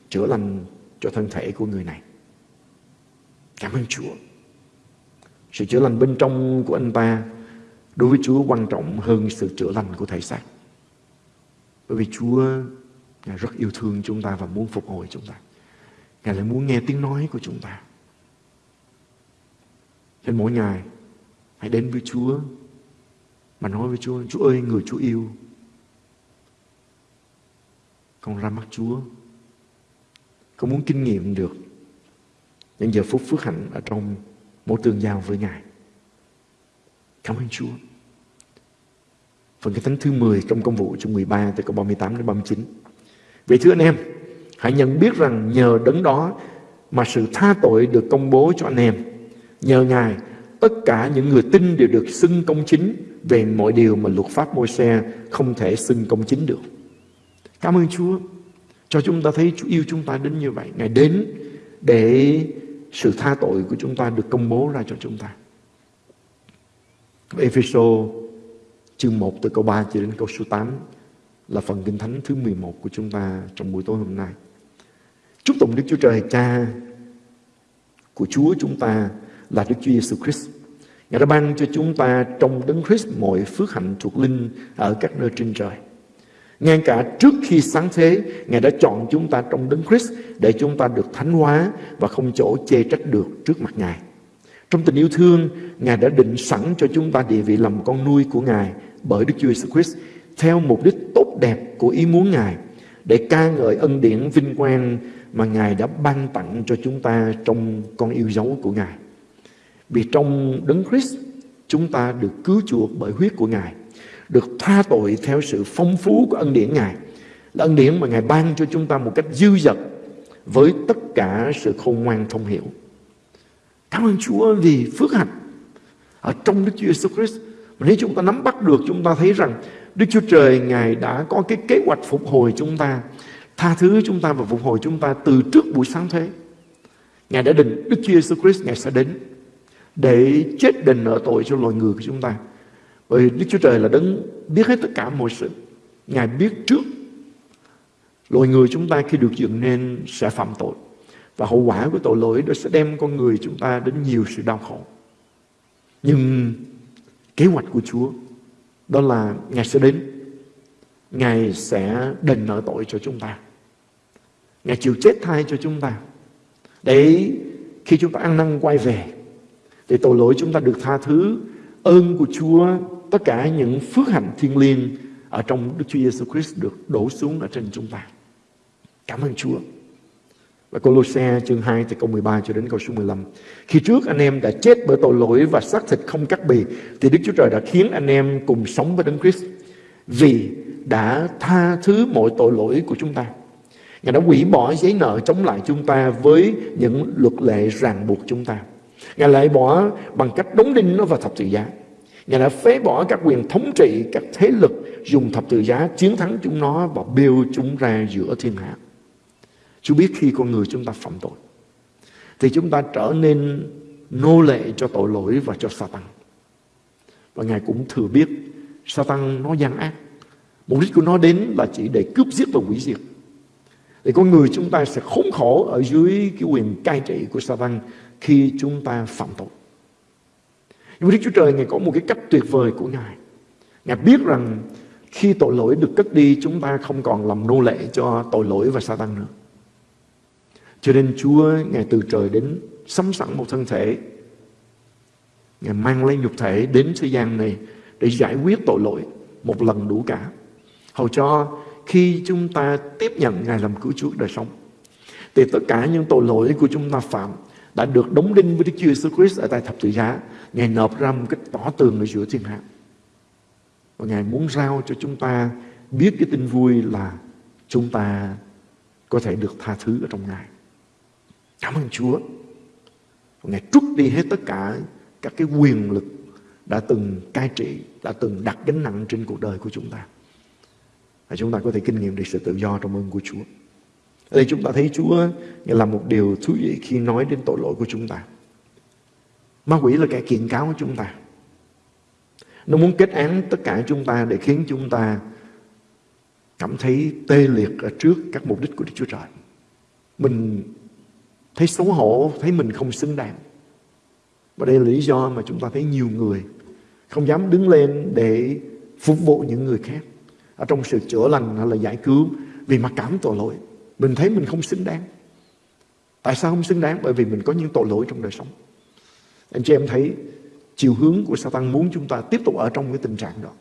chữa lành cho thân thể của người này. Cảm ơn Chúa. Sự chữa lành bên trong của anh ta đối với Chúa quan trọng hơn sự chữa lành của thể xác. Bởi vì Chúa, Ngài rất yêu thương chúng ta và muốn phục hồi chúng ta. Ngài lại muốn nghe tiếng nói của chúng ta. Nên mỗi ngày, Hãy đến với Chúa Mà nói với Chúa Chúa ơi, người Chúa yêu. Con ra mắt Chúa. Con muốn kinh nghiệm được Những giờ phút phước hạnh Ở trong mỗi tương giao với Ngài. Cảm ơn Chúa. Phần cái thánh thứ 10 trong công vụ chương 13 từ câu 38 đến 39. Vậy thưa anh em, hãy nhận biết rằng nhờ đấng đó mà sự tha tội được công bố cho anh em. Nhờ Ngài, tất cả những người tin đều được xưng công chính về mọi điều mà luật pháp môi xe không thể xưng công chính được. Cảm ơn Chúa cho chúng ta thấy Chúa yêu chúng ta đến như vậy. Ngài đến để sự tha tội của chúng ta được công bố ra cho chúng ta. Ephesos chương 1 từ câu 3 cho đến câu số 8 là phần kinh thánh thứ 11 của chúng ta trong buổi tối hôm nay. Chúc tụng Đức Chúa Trời Cha của Chúa chúng ta là Đức Chúa Giêsu Christ. Ngài đã ban cho chúng ta trong Đấng Christ mọi phước hạnh thuộc linh ở các nơi trên trời. Ngay cả trước khi sáng thế, Ngài đã chọn chúng ta trong đấng Christ để chúng ta được thánh hóa và không chỗ chê trách được trước mặt Ngài. Trong tình yêu thương, Ngài đã định sẵn cho chúng ta địa vị làm con nuôi của Ngài bởi Đức Chúa Jesus Christ theo mục đích tốt đẹp của ý muốn Ngài để ca ngợi ân điển vinh quang mà Ngài đã ban tặng cho chúng ta trong con yêu dấu của Ngài. Vì trong đấng Christ, chúng ta được cứu chuộc bởi huyết của Ngài được tha tội theo sự phong phú của ân điển Ngài. Là ân điển mà Ngài ban cho chúng ta một cách dư dật với tất cả sự khôn ngoan thông hiểu. Cảm ơn Chúa vì phước hạnh ở trong Đức Chúa Jesus Christ. Nếu chúng ta nắm bắt được chúng ta thấy rằng Đức Chúa Trời Ngài đã có cái kế hoạch phục hồi chúng ta, tha thứ chúng ta và phục hồi chúng ta từ trước buổi sáng thế. Ngài đã định Đức Chúa Jesus Christ Ngài sẽ đến để chết đền nợ tội cho loài người của chúng ta. Bởi Đức Chúa Trời là đấng biết hết tất cả mọi sự. Ngài biết trước loài người chúng ta khi được dựng nên sẽ phạm tội. Và hậu quả của tội lỗi đó sẽ đem con người chúng ta đến nhiều sự đau khổ. Nhưng kế hoạch của Chúa đó là Ngài sẽ đến. Ngài sẽ đền nợ tội cho chúng ta. Ngài chịu chết thay cho chúng ta. Để khi chúng ta ăn năn quay về thì tội lỗi chúng ta được tha thứ, ơn của Chúa, tất cả những phước hạnh thiên liêng ở trong Đức Chúa Giêsu Christ được đổ xuống ở trên chúng ta. Cảm ơn Chúa. Và Colossae chương 2 từ câu 13 cho đến câu số 15. Khi trước anh em đã chết bởi tội lỗi và xác thịt không cắt bì, thì Đức Chúa Trời đã khiến anh em cùng sống với Đấng Christ. Vì đã tha thứ mọi tội lỗi của chúng ta. Ngài đã hủy bỏ giấy nợ chống lại chúng ta với những luật lệ ràng buộc chúng ta. Ngài lại bỏ bằng cách đóng đinh nó vào thập tự giá. Ngài đã phế bỏ các quyền thống trị, các thế lực dùng thập tự giá chiến thắng chúng nó và bêu chúng ra giữa thiên hạ. Chúa biết khi con người chúng ta phạm tội, thì chúng ta trở nên nô lệ cho tội lỗi và cho Satan. Và Ngài cũng thừa biết Satan nó gian ác. Mục đích của nó đến là chỉ để cướp giết và hủy diệt. Thì con người chúng ta sẽ khốn khổ ở dưới cái quyền cai trị của Satan khi chúng ta phạm tội. Nhưng Đức Chúa Trời, Ngài có một cái cách tuyệt vời của Ngài. Ngài biết rằng khi tội lỗi được cất đi, chúng ta không còn làm nô lệ cho tội lỗi và Satan nữa. Cho nên Chúa, Ngài từ trời đến sắm sẵn một thân thể. Ngài mang lên nhục thể đến thế gian này để giải quyết tội lỗi một lần đủ cả. Hầu cho khi chúng ta tiếp nhận Ngài làm cứu Chúa đời sống, thì tất cả những tội lỗi của chúng ta phạm đã được đóng đinh với Đức Chúa Jesus Christ ở tại thập tự giá. Ngài nộp ra một cái tỏ tường ở giữa thiên hạ. Và Ngài muốn giao cho chúng ta biết cái tin vui là chúng ta có thể được tha thứ ở trong Ngài. Cảm ơn Chúa. Ngài trút đi hết tất cả các cái quyền lực đã từng cai trị, đã từng đặt gánh nặng trên cuộc đời của chúng ta. Và chúng ta có thể kinh nghiệm được sự tự do trong ơn của Chúa. Ở đây chúng ta thấy Chúa làm một điều thú vị khi nói đến tội lỗi của chúng ta. Ma quỷ là kẻ kiện cáo của chúng ta. Nó muốn kết án tất cả chúng ta để khiến chúng ta cảm thấy tê liệt ở trước các mục đích của Đức Chúa Trời. Mình thấy xấu hổ, thấy mình không xứng đáng. Và đây là lý do mà chúng ta thấy nhiều người không dám đứng lên để phục vụ những người khác ở trong sự chữa lành hay là giải cứu vì mặc cảm tội lỗi. Mình thấy mình không xứng đáng. Tại sao không xứng đáng? Bởi vì mình có những tội lỗi trong đời sống. Anh chị em thấy chiều hướng của Satan muốn chúng ta tiếp tục ở trong cái tình trạng đó.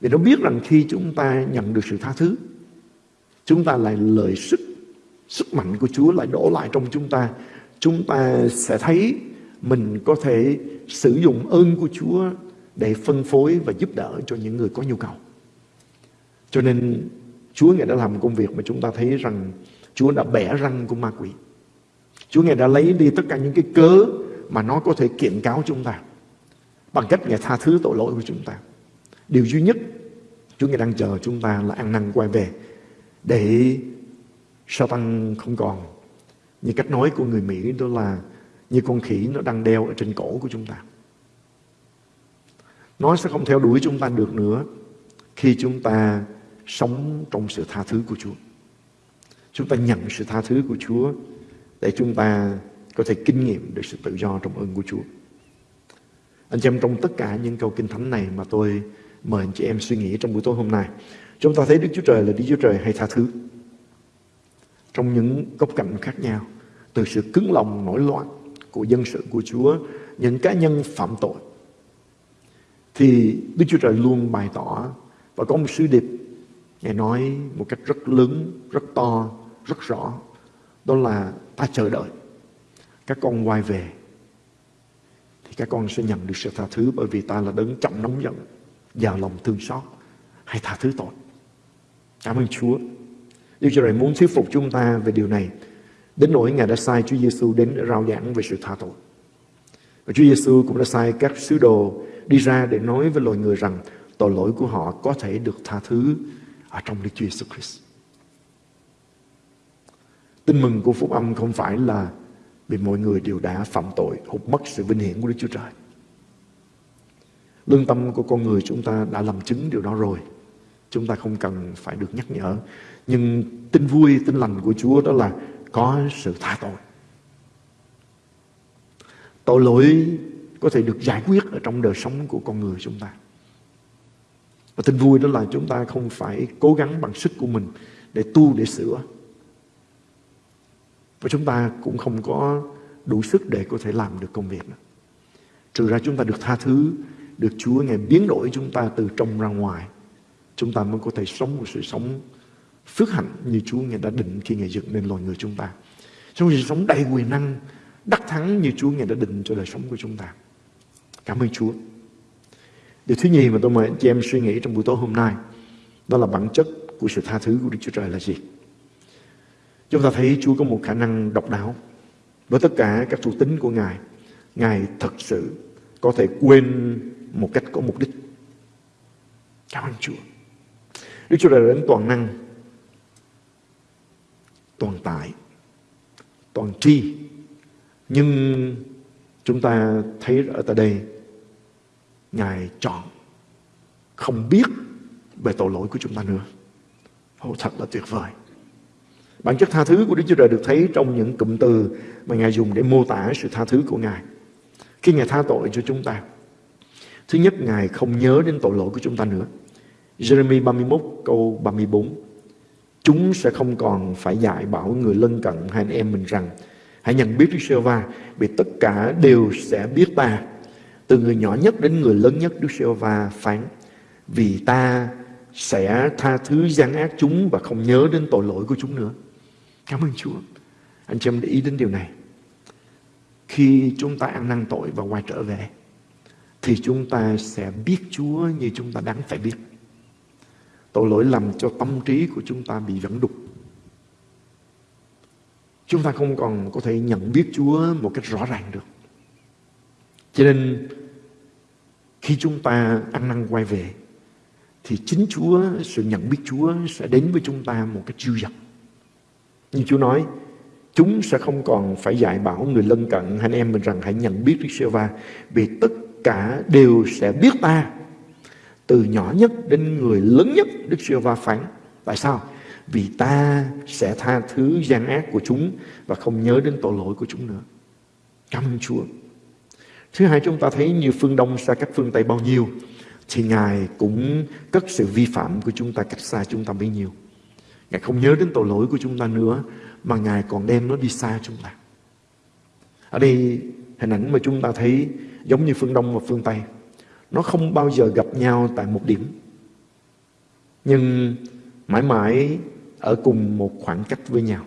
Vì nó biết rằng khi chúng ta nhận được sự tha thứ, chúng ta lại lợi sức, sức mạnh của Chúa lại đổ lại trong chúng ta. Chúng ta sẽ thấy mình có thể sử dụng ơn của Chúa để phân phối và giúp đỡ cho những người có nhu cầu. Cho nên Chúa Ngài đã làm công việc mà chúng ta thấy rằng Chúa đã bẻ răng của ma quỷ. Chúa Ngài đã lấy đi tất cả những cái cớ mà nó có thể kiện cáo chúng ta bằng cách Ngài tha thứ tội lỗi của chúng ta. Điều duy nhất Chúa Ngài đang chờ chúng ta là ăn năn quay về để Satan không còn như cách nói của người Mỹ đó là như con khỉ nó đang đeo ở trên cổ của chúng ta. Nó sẽ không theo đuổi chúng ta được nữa khi chúng ta sống trong sự tha thứ của Chúa. Chúng ta nhận sự tha thứ của Chúa để chúng ta có thể kinh nghiệm được sự tự do trong ơn của Chúa. Anh chị em, trong tất cả những câu kinh thánh này mà tôi mời anh chị em suy nghĩ trong buổi tối hôm nay. Chúng ta thấy Đức Chúa Trời là Đức Chúa Trời hay tha thứ. Trong những góc cạnh khác nhau. Từ sự cứng lòng nổi loạn của dân sự của Chúa. Những cá nhân phạm tội. Thì Đức Chúa Trời luôn bày tỏ và có một sứ điệp Ngài nói một cách rất lớn, rất to, rất rõ. Đó là ta chờ đợi. Các con quay về. Thì các con sẽ nhận được sự tha thứ bởi vì ta là đấng trọng nóng giận, giàu lòng thương xót. Hãy tha thứ tội. Cảm ơn Chúa. Đức Chúa Trời muốn thuyết phục chúng ta về điều này. Đến nỗi Ngài đã sai Chúa Giêsu đến để rao giảng về sự tha tội. Và Chúa Giêsu cũng đã sai các sứ đồ đi ra để nói với loài người rằng tội lỗi của họ có thể được tha thứ ở trong Đức Chúa Jesus Christ. Tin mừng của phúc âm không phải là vì mọi người đều đã phạm tội hụt mất sự vinh hiển của Đức Chúa Trời. Lương tâm của con người chúng ta đã làm chứng điều đó rồi. Chúng ta không cần phải được nhắc nhở. Nhưng tin vui, tin lành của Chúa đó là có sự tha tội. Tội lỗi có thể được giải quyết ở trong đời sống của con người chúng ta. Và tin vui đó là chúng ta không phải cố gắng bằng sức của mình để tu, để sửa. Và chúng ta cũng không có đủ sức để có thể làm được công việc. Trừ ra chúng ta được tha thứ, được Chúa Ngài biến đổi chúng ta từ trong ra ngoài. Chúng ta mới có thể sống một sự sống phước hạnh như Chúa Ngài đã định khi Ngài dựng nên loài người chúng ta. Sống một sự sống đầy quyền năng, đắc thắng như Chúa Ngài đã định cho đời sống của chúng ta. Cảm ơn Chúa. Điều thứ nhì mà tôi mời anh chị em suy nghĩ trong buổi tối hôm nay đó là bản chất của sự tha thứ của Đức Chúa Trời là gì? Chúng ta thấy Chúa có một khả năng độc đáo. Với tất cả các thuộc tính của Ngài, Ngài thật sự có thể quên một cách có mục đích. Cảm ơn Chúa. Đức Chúa là đến toàn năng, toàn tại, toàn tri. Nhưng chúng ta thấy ở tại đây, Ngài chọn không biết về tội lỗi của chúng ta nữa. Ô, thật là tuyệt vời. Bản chất tha thứ của Đức Chúa Trời được thấy trong những cụm từ mà Ngài dùng để mô tả sự tha thứ của Ngài. Khi Ngài tha tội cho chúng ta, thứ nhất Ngài không nhớ đến tội lỗi của chúng ta nữa. Jeremy 31 câu 34 Chúng sẽ không còn phải dạy bảo người lân cận hai anh em mình rằng, Hãy nhận biết Đức Sơ Va Vì tất cả đều sẽ biết ta. Từ người nhỏ nhất đến người lớn nhất, Đức Sơ Va phán, Vì ta sẽ tha thứ gian ác chúng Và không nhớ đến tội lỗi của chúng nữa. Cảm ơn Chúa. Anh chị em để ý đến điều này. Khi chúng ta ăn năn tội và quay trở về, Thì chúng ta sẽ biết Chúa như chúng ta đáng phải biết. Tội lỗi làm cho tâm trí của chúng ta bị vẫn đục. Chúng ta không còn có thể nhận biết Chúa một cách rõ ràng được. Cho nên khi chúng ta ăn năn quay về thì chính Chúa, sự nhận biết Chúa sẽ đến với chúng ta một cách dư dật. Như Chúa nói, chúng sẽ không còn phải dạy bảo người lân cận anh em mình rằng hãy nhận biết Đức Sê Va vì tất cả đều sẽ biết ta từ nhỏ nhất đến người lớn nhất Đức Chúa Va phán. Tại sao? Vì ta sẽ tha thứ gian ác của chúng và không nhớ đến tội lỗi của chúng nữa. Cảm ơn Chúa. Thứ hai, chúng ta thấy như phương Đông xa cách phương Tây bao nhiêu, thì Ngài cũng cất sự vi phạm của chúng ta cách xa chúng ta bấy nhiêu. Ngài không nhớ đến tội lỗi của chúng ta nữa, mà Ngài còn đem nó đi xa chúng ta. Ở đây hình ảnh mà chúng ta thấy giống như phương Đông và phương Tây nó không bao giờ gặp nhau tại một điểm nhưng mãi mãi ở cùng một khoảng cách với nhau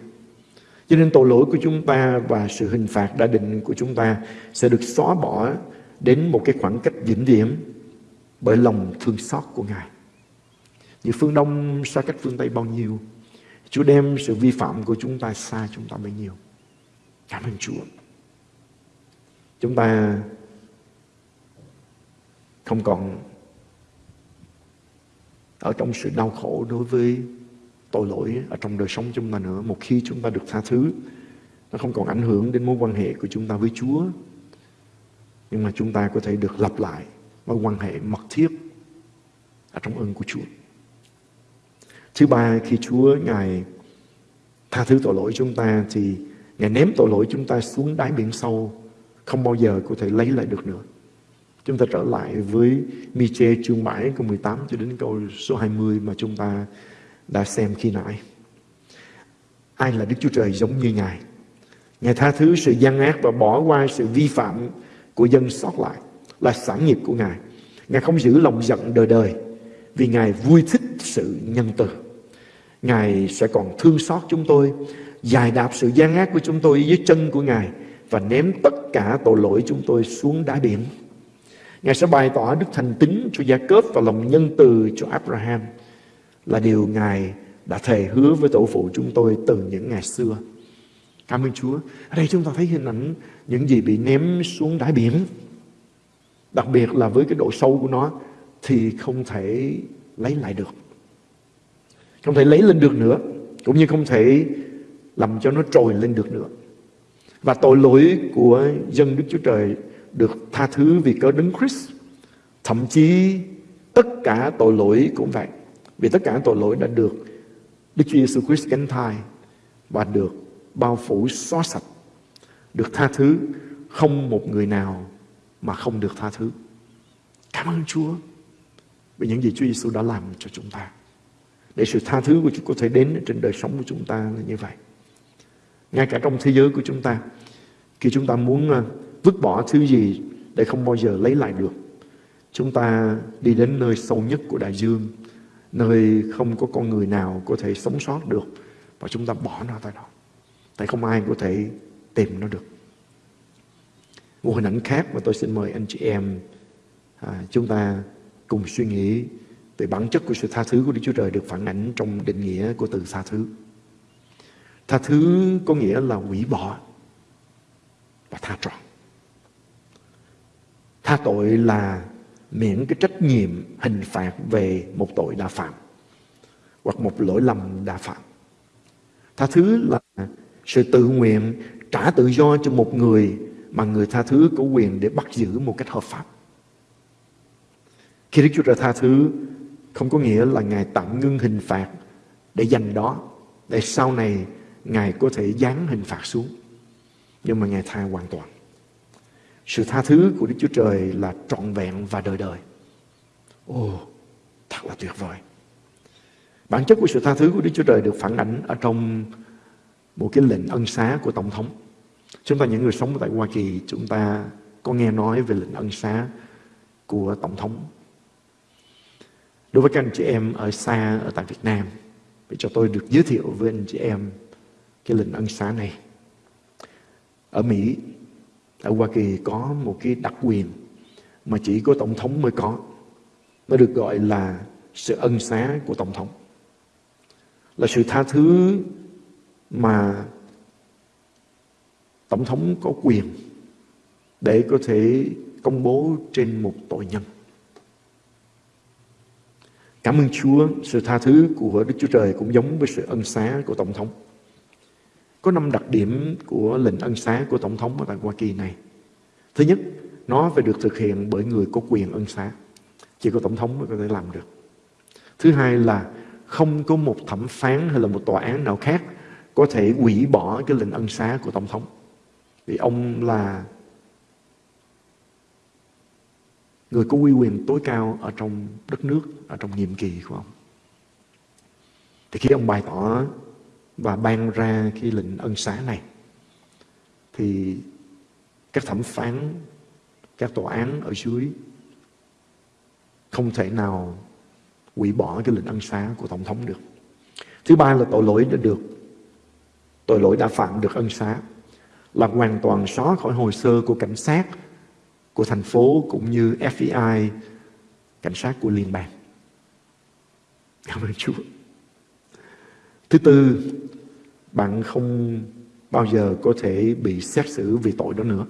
cho nên tội lỗi của chúng ta và sự hình phạt đã định của chúng ta sẽ được xóa bỏ đến một cái khoảng cách vĩnh viễn bởi lòng thương xót của Ngài. Như phương Đông xa cách phương Tây bao nhiêu, Chúa đem sự vi phạm của chúng ta xa chúng ta bấy nhiêu. Cảm ơn Chúa. Chúng ta không còn ở trong sự đau khổ đối với tội lỗi ở trong đời sống chúng ta nữa. Một khi chúng ta được tha thứ, nó không còn ảnh hưởng đến mối quan hệ của chúng ta với Chúa. Nhưng mà chúng ta có thể được lặp lại mối quan hệ mật thiết ở trong ơn của Chúa. Thứ ba, khi Chúa Ngài tha thứ tội lỗi chúng ta thì Ngài ném tội lỗi chúng ta xuống đáy biển sâu không bao giờ có thể lấy lại được nữa. Chúng ta trở lại với miche chương 7 câu 18 cho đến câu số 20 mà chúng ta đã xem khi nãy. Ai là Đức Chúa Trời giống như Ngài? Ngài tha thứ sự gian ác và bỏ qua sự vi phạm của dân sót lại là sản nghiệp của Ngài. Ngài không giữ lòng giận đời đời vì Ngài vui thích sự nhân từ. Ngài sẽ còn thương xót chúng tôi, dài đạp sự gian ác của chúng tôi dưới chân của Ngài và ném tất cả tội lỗi chúng tôi xuống đá biển. Ngài sẽ bày tỏ đức thành tín cho Gia Cớp và lòng nhân từ cho Abraham là điều Ngài đã thề hứa với tổ phụ chúng tôi từ những ngày xưa. Cảm ơn Chúa. Ở đây chúng ta thấy hình ảnh những gì bị ném xuống đáy biển. Đặc biệt là với cái độ sâu của nó thì không thể lấy lại được. Không thể lấy lên được nữa. Cũng như không thể làm cho nó trồi lên được nữa. Và tội lỗi của dân Đức Chúa Trời được tha thứ vì cớ đấng Christ. Thậm chí tất cả tội lỗi cũng vậy. Vì tất cả tội lỗi đã được Đức Chúa Giêsu Christ gánh thai và được bao phủ xóa sạch, được tha thứ, không một người nào mà không được tha thứ. Cảm ơn Chúa vì những gì Chúa Giêsu đã làm cho chúng ta. Để sự tha thứ của Chúa có thể đến trên đời sống của chúng ta là như vậy. Ngay cả trong thế giới của chúng ta, khi chúng ta muốn à, vứt bỏ thứ gì để không bao giờ lấy lại được. Chúng ta đi đến nơi sâu nhất của đại dương, nơi không có con người nào có thể sống sót được và chúng ta bỏ nó tại đó. Tại không ai có thể tìm nó được. Một hình ảnh khác mà tôi xin mời anh chị em à, chúng ta cùng suy nghĩ về bản chất của sự tha thứ của Đức Chúa Trời được phản ảnh trong định nghĩa của từ tha thứ. Tha thứ có nghĩa là hủy bỏ và tha trọn. Tha tội là miễn cái trách nhiệm hình phạt về một tội đã phạm hoặc một lỗi lầm đã phạm. Tha thứ là sự tự nguyện trả tự do cho một người mà người tha thứ có quyền để bắt giữ một cách hợp pháp. Khi Đức Chúa Trời tha thứ không có nghĩa là Ngài tạm ngưng hình phạt để dành đó, để sau này Ngài có thể giáng hình phạt xuống. Nhưng mà Ngài tha hoàn toàn. Sự tha thứ của Đức Chúa Trời là trọn vẹn và đời đời. Ồ, thật là tuyệt vời. Bản chất của sự tha thứ của Đức Chúa Trời được phản ảnh ở trong một cái lệnh ân xá của Tổng thống. Chúng ta những người sống tại Hoa Kỳ, chúng ta có nghe nói về lệnh ân xá của Tổng thống. Đối với các anh chị em ở xa ở tại Việt Nam, để cho tôi được giới thiệu với anh chị em cái lệnh ân xá này. Ở Mỹ, ở Hoa Kỳ có một cái đặc quyền mà chỉ có Tổng thống mới có. Nó được gọi là sự ân xá của Tổng thống. Là sự tha thứ mà Tổng thống có quyền để có thể công bố trên một tội nhân. Cảm ơn Chúa, sự tha thứ của Đức Chúa Trời cũng giống với sự ân xá của Tổng thống. Có năm đặc điểm của lệnh ân xá của Tổng thống ở tại Hoa Kỳ này. Thứ nhất, nó phải được thực hiện bởi người có quyền ân xá. Chỉ có Tổng thống mới có thể làm được. Thứ hai là không có một thẩm phán hay là một tòa án nào khác có thể hủy bỏ cái lệnh ân xá của Tổng thống. Vì ông là người có uy quyền tối cao ở trong đất nước, ở trong nhiệm kỳ của ông. Thì khi ông bày tỏ và ban ra cái lệnh ân xá này, thì các thẩm phán, các tòa án ở dưới không thể nào hủy bỏ cái lệnh ân xá của Tổng thống được. Thứ ba là tội lỗi đã được, tội lỗi đã phạm được ân xá là hoàn toàn xóa khỏi hồ sơ của cảnh sát của thành phố cũng như FBI, cảnh sát của liên bang. Cảm ơn Chúa. Thứ tư, bạn không bao giờ có thể bị xét xử vì tội đó nữa.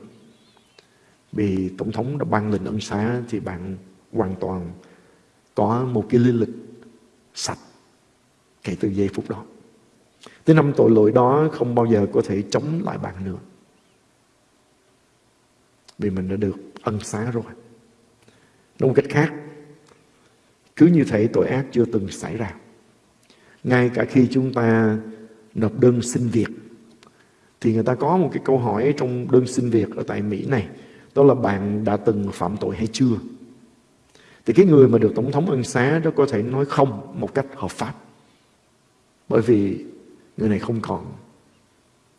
Vì Tổng thống đã ban lệnh ân xá thì bạn hoàn toàn có một cái lý lịch sạch kể từ giây phút đó. Thứ năm tội lỗi đó không bao giờ có thể chống lại bạn nữa. Vì mình đã được ân xá rồi. Nói một cách khác, cứ như thể tội ác chưa từng xảy ra. Ngay cả khi chúng ta nộp đơn xin việc, thì người ta có một cái câu hỏi trong đơn xin việc ở tại Mỹ này, đó là bạn đã từng phạm tội hay chưa? Thì cái người mà được Tổng thống ân xá đó có thể nói không một cách hợp pháp. Bởi vì người này không còn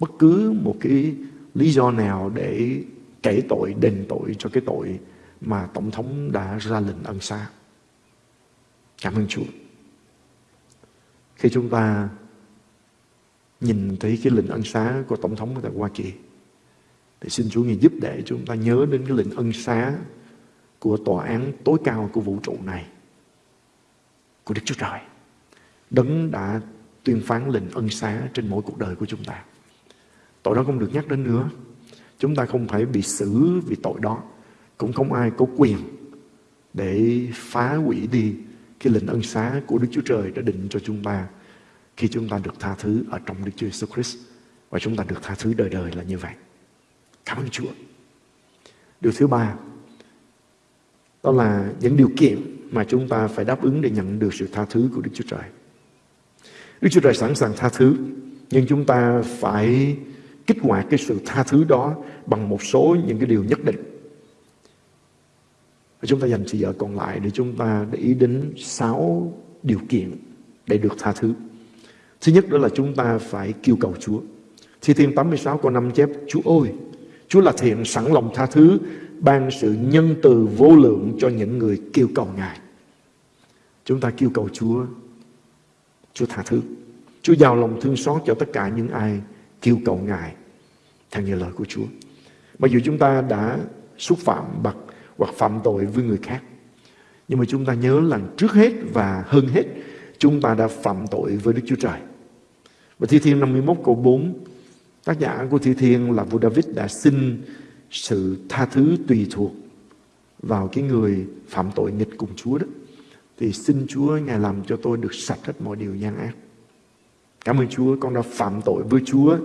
bất cứ một cái lý do nào để kể tội, đền tội cho cái tội mà Tổng thống đã ra lệnh ân xá. Cảm ơn Chúa. Khi chúng ta nhìn thấy cái lệnh ân xá của Tổng thống tại Hoa Kỳ, thì xin Chúa Ngài giúp để chúng ta nhớ đến cái lệnh ân xá của tòa án tối cao của vũ trụ này, của Đức Chúa Trời. Đấng đã tuyên phán lệnh ân xá trên mỗi cuộc đời của chúng ta. Tội đó không được nhắc đến nữa. Chúng ta không phải bị xử vì tội đó. Cũng không ai có quyền để phá hủy đi cái lệnh ân xá của Đức Chúa Trời đã định cho chúng ta khi chúng ta được tha thứ ở trong Đức Chúa Jesus Christ và chúng ta được tha thứ đời đời là như vậy. Cảm ơn Chúa. Điều thứ ba, đó là những điều kiện mà chúng ta phải đáp ứng để nhận được sự tha thứ của Đức Chúa Trời. Đức Chúa Trời sẵn sàng tha thứ, nhưng chúng ta phải kích hoạt cái sự tha thứ đó bằng một số những cái điều nhất định. Và chúng ta dành thời giờ còn lại để chúng ta để ý đến sáu điều kiện để được tha thứ. Thứ nhất đó là chúng ta phải kêu cầu Chúa. Thi Thiên 86 câu 5 chép, Chúa ơi, Chúa là thiện sẵn lòng tha thứ, ban sự nhân từ vô lượng cho những người kêu cầu Ngài. Chúng ta kêu cầu Chúa, Chúa tha thứ. Chúa giàu lòng thương xót cho tất cả những ai kêu cầu Ngài theo như lời của Chúa. Mặc dù chúng ta đã xúc phạm bậc hoặc phạm tội với người khác. Nhưng mà chúng ta nhớ là trước hết và hơn hết chúng ta đã phạm tội với Đức Chúa Trời. Và Thi Thiên 51 câu 4 Tác giả của Thi Thiên là vua David đã xin sự tha thứ tùy thuộc vào cái người phạm tội nghịch cùng Chúa đó. Thì xin Chúa Ngài làm cho tôi được sạch hết mọi điều gian ác. Cảm ơn Chúa, con đã phạm tội với Chúa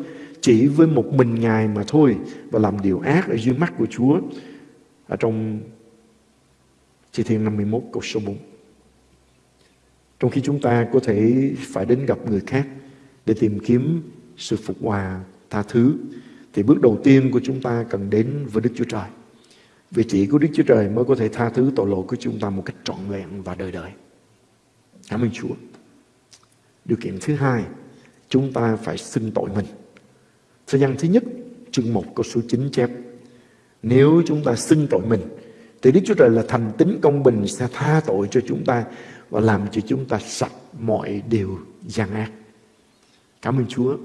chỉ với một mình Ngài mà thôi và làm điều ác ở dưới mắt của Chúa. Ở trong chi Thiên 51 câu số 4. Trong khi chúng ta có thể phải đến gặp người khác để tìm kiếm sự phục hòa, tha thứ, thì bước đầu tiên của chúng ta cần đến với Đức Chúa Trời. Vì chỉ có Đức Chúa Trời mới có thể tha thứ tội lỗi của chúng ta một cách trọn vẹn và đời đời. Cảm ơn Chúa. Điều kiện thứ hai, chúng ta phải xưng tội mình. Thời gian thứ nhất, chương 1 câu số 9 chép. Nếu chúng ta xưng tội mình, thì Đức Chúa Trời là thành tính công bình sẽ tha tội cho chúng ta và làm cho chúng ta sạch mọi điều gian ác. Cảm ơn Chúa,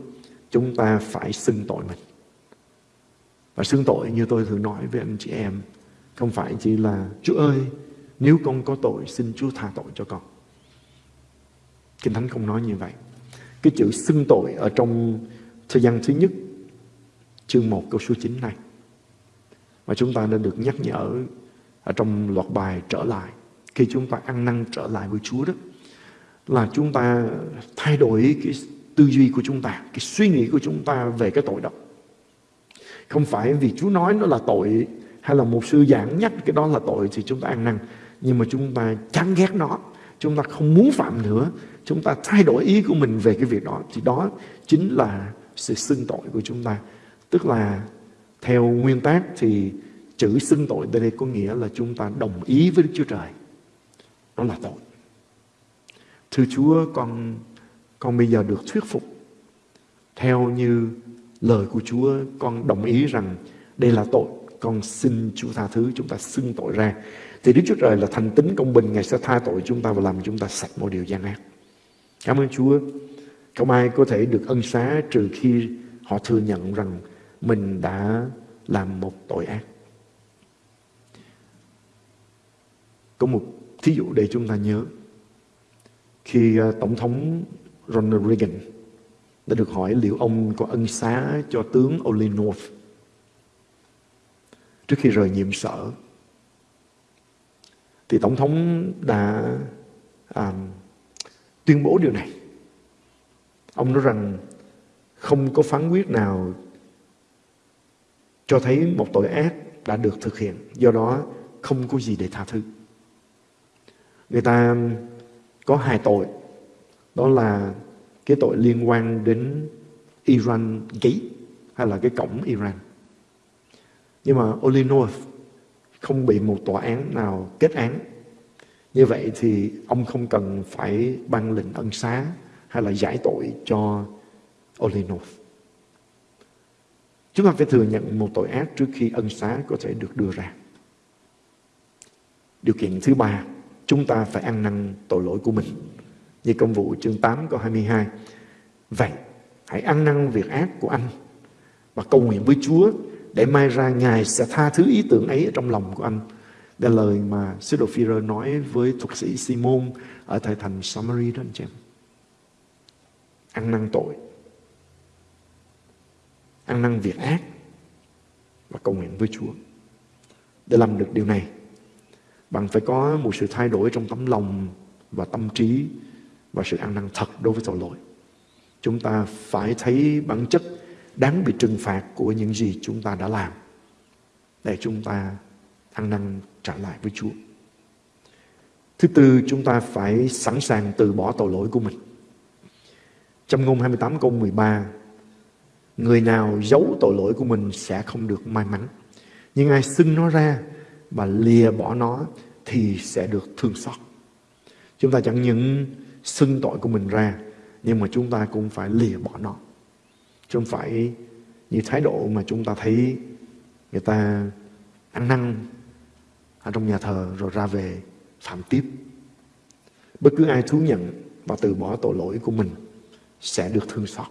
chúng ta phải xưng tội mình. Và xưng tội như tôi thường nói với anh chị em, không phải chỉ là Chúa ơi, nếu con có tội xin Chúa tha tội cho con. Kinh Thánh không nói như vậy. Cái chữ xưng tội ở trong thời gian thứ nhất, chương 1 câu số 9 này mà chúng ta nên được nhắc nhở ở trong loạt bài trở lại khi chúng ta ăn năn trở lại với Chúa đó là chúng ta thay đổi cái tư duy của chúng ta, cái suy nghĩ của chúng ta về cái tội đó. Không phải vì Chúa nói nó là tội hay là một sư giảng nhắc cái đó là tội thì chúng ta ăn năn. Nhưng mà chúng ta chán ghét nó, chúng ta không muốn phạm nữa, chúng ta thay đổi ý của mình về cái việc đó. Thì đó chính là sự xưng tội của chúng ta. Tức là theo nguyên tắc thì chữ xưng tội tại đây có nghĩa là chúng ta đồng ý với Đức Chúa Trời. Đó là tội. Thưa Chúa, con con bây giờ được thuyết phục. Theo như lời của Chúa, con đồng ý rằng đây là tội. Con xin Chúa tha thứ, chúng ta xưng tội ra. Thì Đức Chúa Trời là thành tính công bình. Ngài sẽ tha tội chúng ta và làm chúng ta sạch mọi điều gian ác. Cảm ơn Chúa. Không ai có thể được ân xá trừ khi họ thừa nhận rằng mình đã làm một tội ác. Có một Thí dụ để chúng ta nhớ, khi ờ, Tổng thống Ronald Reagan đã được hỏi liệu ông có ân xá cho tướng Olin North trước khi rời nhiệm sở thì tổng thống đã à, tuyên bố điều này. Ông nói rằng không có phán quyết nào cho thấy một tội ác đã được thực hiện. Do đó, không có gì để tha thứ. Người ta có hai tội. Đó là cái tội liên quan đến Iran Gate hay là cái cổng Iran. Nhưng mà Olinov không bị một tòa án nào kết án. Như vậy thì ông không cần phải ban lệnh ân xá hay là giải tội cho Olinov chúng ta phải thừa nhận một tội ác trước khi ân xá có thể được đưa ra điều kiện thứ ba chúng ta phải ăn năn tội lỗi của mình. Như công vụ chương 8 câu 22. Vậy, hãy ăn năn việc ác của anh và cầu nguyện với Chúa để mai ra Ngài sẽ tha thứ ý tưởng ấy ở trong lòng của anh. Đây là lời mà sứ đồ Phi-rơ nói với thuật sĩ Simon ở tại thành Samari đó anh chị em. Ăn năn tội. Ăn năn việc ác và cầu nguyện với Chúa. Để làm được điều này, bạn phải có một sự thay đổi trong tấm lòng và tâm trí và sự ăn năn thật đối với tội lỗi. Chúng ta phải thấy bản chất đáng bị trừng phạt của những gì chúng ta đã làm để chúng ta ăn năn trả lại với Chúa. Thứ tư, chúng ta phải sẵn sàng từ bỏ tội lỗi của mình. Trong ngôn 28 câu 13, người nào giấu tội lỗi của mình sẽ không được may mắn. Nhưng ai xưng nó ra và lìa bỏ nó thì sẽ được thương xót. Chúng ta chẳng những xưng tội của mình ra, nhưng mà chúng ta cũng phải lìa bỏ nó. Chứ không phải như thái độ mà chúng ta thấy người ta ăn năn ở trong nhà thờ rồi ra về phạm tiếp. Bất cứ ai thú nhận và từ bỏ tội lỗi của mình sẽ được thương xót.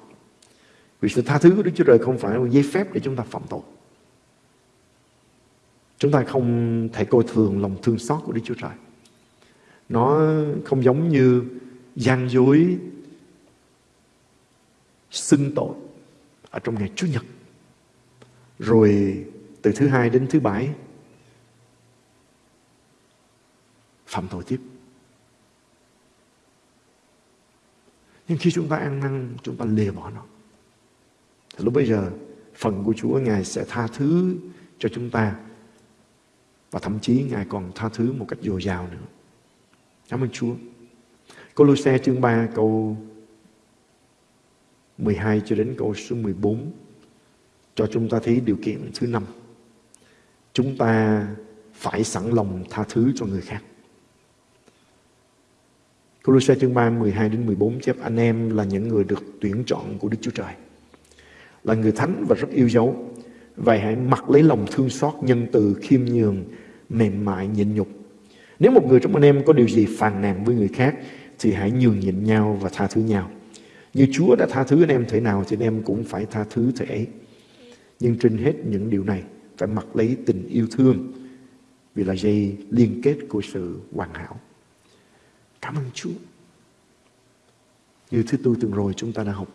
Vì sự tha thứ của Đức Chúa Trời không phải là một giấy phép để chúng ta phạm tội. Chúng ta không thể coi thường lòng thương xót của Đức Chúa Trời. Nó không giống như gian dối xưng tội ở trong ngày Chủ nhật. Rồi từ thứ hai đến thứ bảy phạm tội tiếp. Nhưng khi chúng ta ăn năn, chúng ta lìa bỏ nó. Thì lúc bây giờ, phần của Chúa Ngài sẽ tha thứ cho chúng ta. Và thậm chí Ngài còn tha thứ một cách dồi dào nữa. Cảm ơn Chúa. Colosse chương 3 câu 12 cho đến câu số 14 cho chúng ta thấy điều kiện thứ năm. Chúng ta phải sẵn lòng tha thứ cho người khác. Colosse chương 3, 12 đến 14 chép anh em là những người được tuyển chọn của Đức Chúa Trời. Là người thánh và rất yêu dấu. Vậy hãy mặc lấy lòng thương xót, nhân từ, khiêm nhường, mềm mại, nhịn nhục. Nếu một người trong anh em có điều gì phàn nàn với người khác, thì hãy nhường nhịn nhau và tha thứ nhau. Như Chúa đã tha thứ anh em thể nào thì anh em cũng phải tha thứ thể ấy. Nhưng trên hết những điều này phải mặc lấy tình yêu thương vì là dây liên kết của sự hoàn hảo. Cảm ơn Chúa. Như thứ tư tuần rồi chúng ta đã học.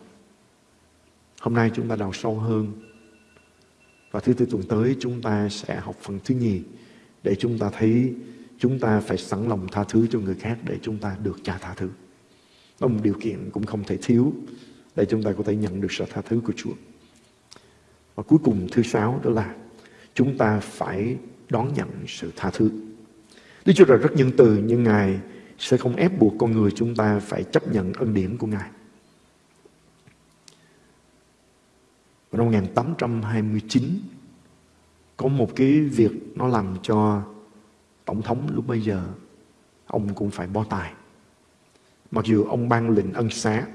Hôm nay chúng ta đào sâu hơn. Và thứ tư tuần tới chúng ta sẽ học phần thứ nhì để chúng ta thấy chúng ta phải sẵn lòng tha thứ cho người khác để chúng ta được cha tha thứ. Đó một điều kiện cũng không thể thiếu để chúng ta có thể nhận được sự tha thứ của Chúa. Và cuối cùng, thứ sáu đó là chúng ta phải đón nhận sự tha thứ. Đức Chúa Trời rất nhân từ nhưng Ngài sẽ không ép buộc con người chúng ta phải chấp nhận ân điển của Ngài. Và năm 1829 có một cái việc nó làm cho tổng thống lúc bây giờ, ông cũng phải bo tài. Mặc dù ông ban lệnh ân xá.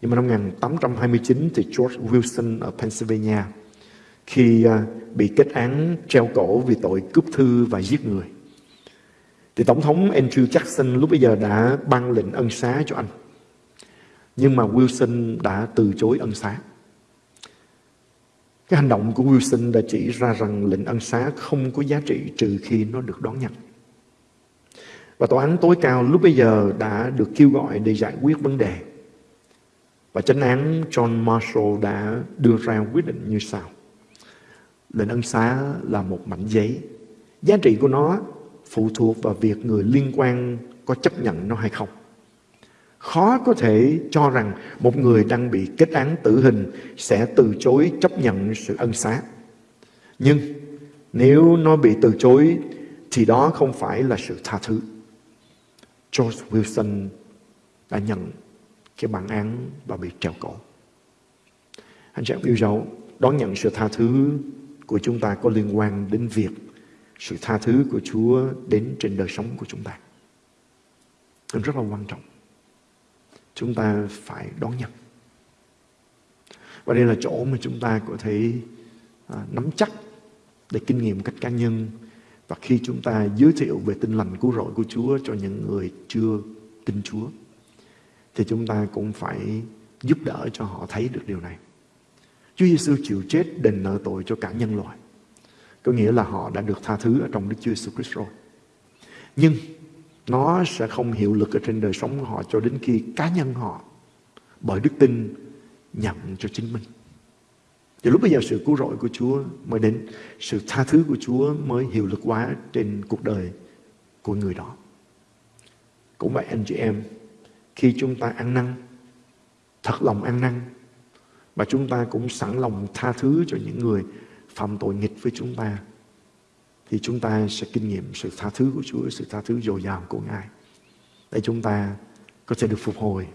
Nhưng mà năm 1829 thì George Wilson ở Pennsylvania, khi à, bị kết án treo cổ vì tội cướp thư và giết người. Thì Tổng thống Andrew Jackson lúc bây giờ đã ban lệnh ân xá cho anh. Nhưng mà Wilson đã từ chối ân xá. Cái hành động của Wilson đã chỉ ra rằng lệnh ân xá không có giá trị trừ khi nó được đón nhận. Và tòa án tối cao lúc bây giờ đã được kêu gọi để giải quyết vấn đề. Và chánh án John Marshall đã đưa ra quyết định như sau. Lệnh ân xá là một mảnh giấy. Giá trị của nó phụ thuộc vào việc người liên quan có chấp nhận nó hay không. Khó có thể cho rằng một người đang bị kết án tử hình sẽ từ chối chấp nhận sự ân xá. Nhưng nếu nó bị từ chối thì đó không phải là sự tha thứ. George Wilson đã nhận cái bản án và bị treo cổ. Anh chị em yêu dấu, đón nhận sự tha thứ của chúng ta có liên quan đến việc sự tha thứ của Chúa đến trên đời sống của chúng ta. Rất là quan trọng. Chúng ta phải đón nhận. Và đây là chỗ mà chúng ta có thể à, nắm chắc để kinh nghiệm cách cá nhân và khi chúng ta giới thiệu về tinh lành cứu rỗi của Chúa cho những người chưa tin Chúa thì chúng ta cũng phải giúp đỡ cho họ thấy được điều này. Chúa Giêsu chịu chết đền nợ tội cho cả nhân loại. Có nghĩa là họ đã được tha thứ ở trong Đức Chúa Jesus Christ rồi. Nhưng nó sẽ không hiệu lực ở trên đời sống của họ cho đến khi cá nhân họ bởi đức tin nhận cho chính mình. Thì lúc bây giờ sự cứu rỗi của Chúa mới đến, sự tha thứ của Chúa mới hiệu lực hóa trên cuộc đời của người đó. Cũng vậy anh chị em, khi chúng ta ăn năn, thật lòng ăn năn, và chúng ta cũng sẵn lòng tha thứ cho những người phạm tội nghịch với chúng ta thì chúng ta sẽ kinh nghiệm sự tha thứ của Chúa, sự tha thứ dồi dào của Ngài. Để chúng ta có thể được phục hồi,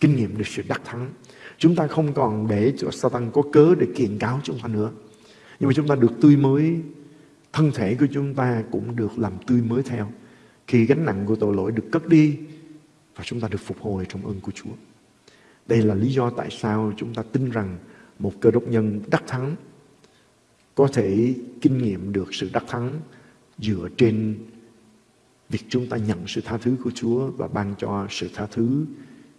kinh nghiệm được sự đắc thắng. Chúng ta không còn để cho Satan có cớ để kiện cáo chúng ta nữa. Nhưng mà chúng ta được tươi mới, thân thể của chúng ta cũng được làm tươi mới theo. Khi gánh nặng của tội lỗi được cất đi và chúng ta được phục hồi trong ơn của Chúa. Đây là lý do tại sao chúng ta tin rằng một cơ đốc nhân đắc thắng có thể kinh nghiệm được sự đắc thắng dựa trên việc chúng ta nhận sự tha thứ của Chúa và ban cho sự tha thứ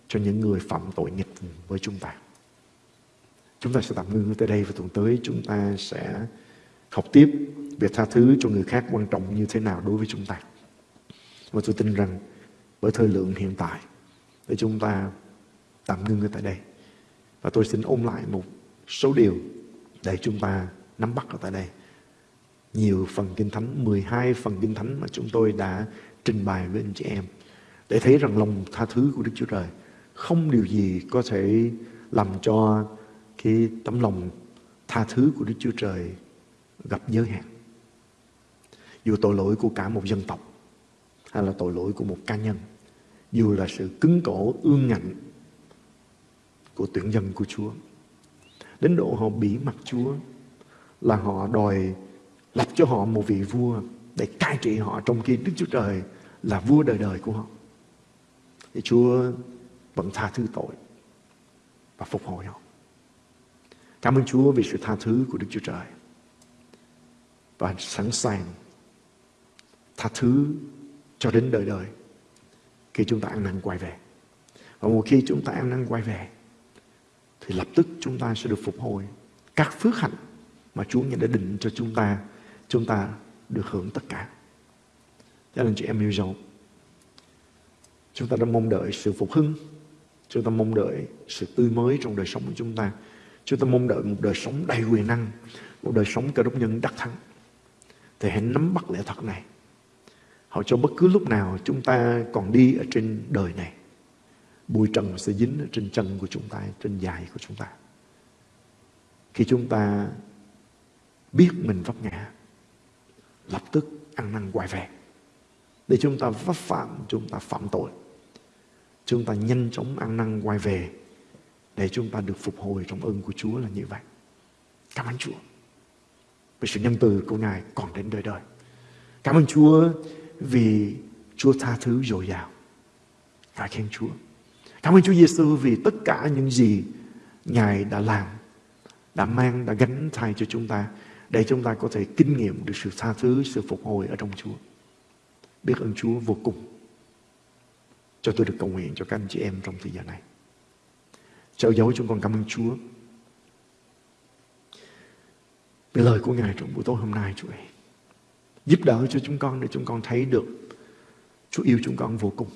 cho những người phạm tội nghịch với chúng ta. Chúng ta sẽ tạm ngưng tới đây và tuần tới chúng ta sẽ học tiếp về tha thứ cho người khác quan trọng như thế nào đối với chúng ta. Và tôi tin rằng bởi thời lượng hiện tại, để chúng ta tạm ngưng ở tại đây. Và tôi xin ôn lại một số điều để chúng ta nắm bắt ở tại đây. Nhiều phần Kinh Thánh, 12 phần Kinh Thánh mà chúng tôi đã trình bày với anh chị em để thấy rằng lòng tha thứ của Đức Chúa Trời không điều gì có thể làm cho cái tấm lòng tha thứ của Đức Chúa Trời gặp giới hạn. Dù tội lỗi của cả một dân tộc hay là tội lỗi của một cá nhân, dù là sự cứng cổ ương ngạnh của tuyển dân của Chúa. Đến độ họ bỉ mặt Chúa là họ đòi lập cho họ một vị vua để cai trị họ trong khi Đức Chúa Trời là vua đời đời của họ. Thì Chúa vẫn tha thứ tội và phục hồi họ. Cảm ơn Chúa vì sự tha thứ của Đức Chúa Trời. Và sẵn sàng tha thứ cho đến đời đời khi chúng ta ăn năn quay về. Và một khi chúng ta ăn năn quay về, thì lập tức chúng ta sẽ được phục hồi các phước hạnh mà Chúa đã định cho chúng ta chúng ta được hưởng tất cả. Cho nên chị em yêu dấu, chúng ta đã mong đợi sự phục hưng, chúng ta mong đợi sự tươi mới trong đời sống của chúng ta chúng ta mong đợi một đời sống đầy quyền năng, một đời sống cơ đốc nhân đắc thắng. Thì hãy nắm bắt lẽ thật này. Họ cho bất cứ lúc nào chúng ta còn đi ở trên đời này, bụi trần sẽ dính ở trên chân của chúng ta, trên dài của chúng ta. Khi chúng ta biết mình vấp ngã lập tức ăn năn quay về để chúng ta vấp phạm chúng ta phạm tội chúng ta nhanh chóng ăn năn quay về để chúng ta được phục hồi trong ơn của Chúa là như vậy. Cảm ơn Chúa. Vì sự nhân từ của Ngài còn đến đời đời. Cảm ơn Chúa vì Chúa tha thứ dồi dào. ngài khen Chúa. Cảm ơn Chúa Giêsu vì tất cả những gì Ngài đã làm, đã mang, đã gánh thay cho chúng ta để chúng ta có thể kinh nghiệm được sự tha thứ, sự phục hồi ở trong Chúa. Biết ơn Chúa vô cùng. Cho tôi được cầu nguyện cho các anh chị em trong thời gian này. Trợ dấu chúng con cảm ơn Chúa. Vì lời của Ngài trong buổi tối hôm nay Chúa ơi. Giúp đỡ cho chúng con để chúng con thấy được Chúa yêu chúng con vô cùng.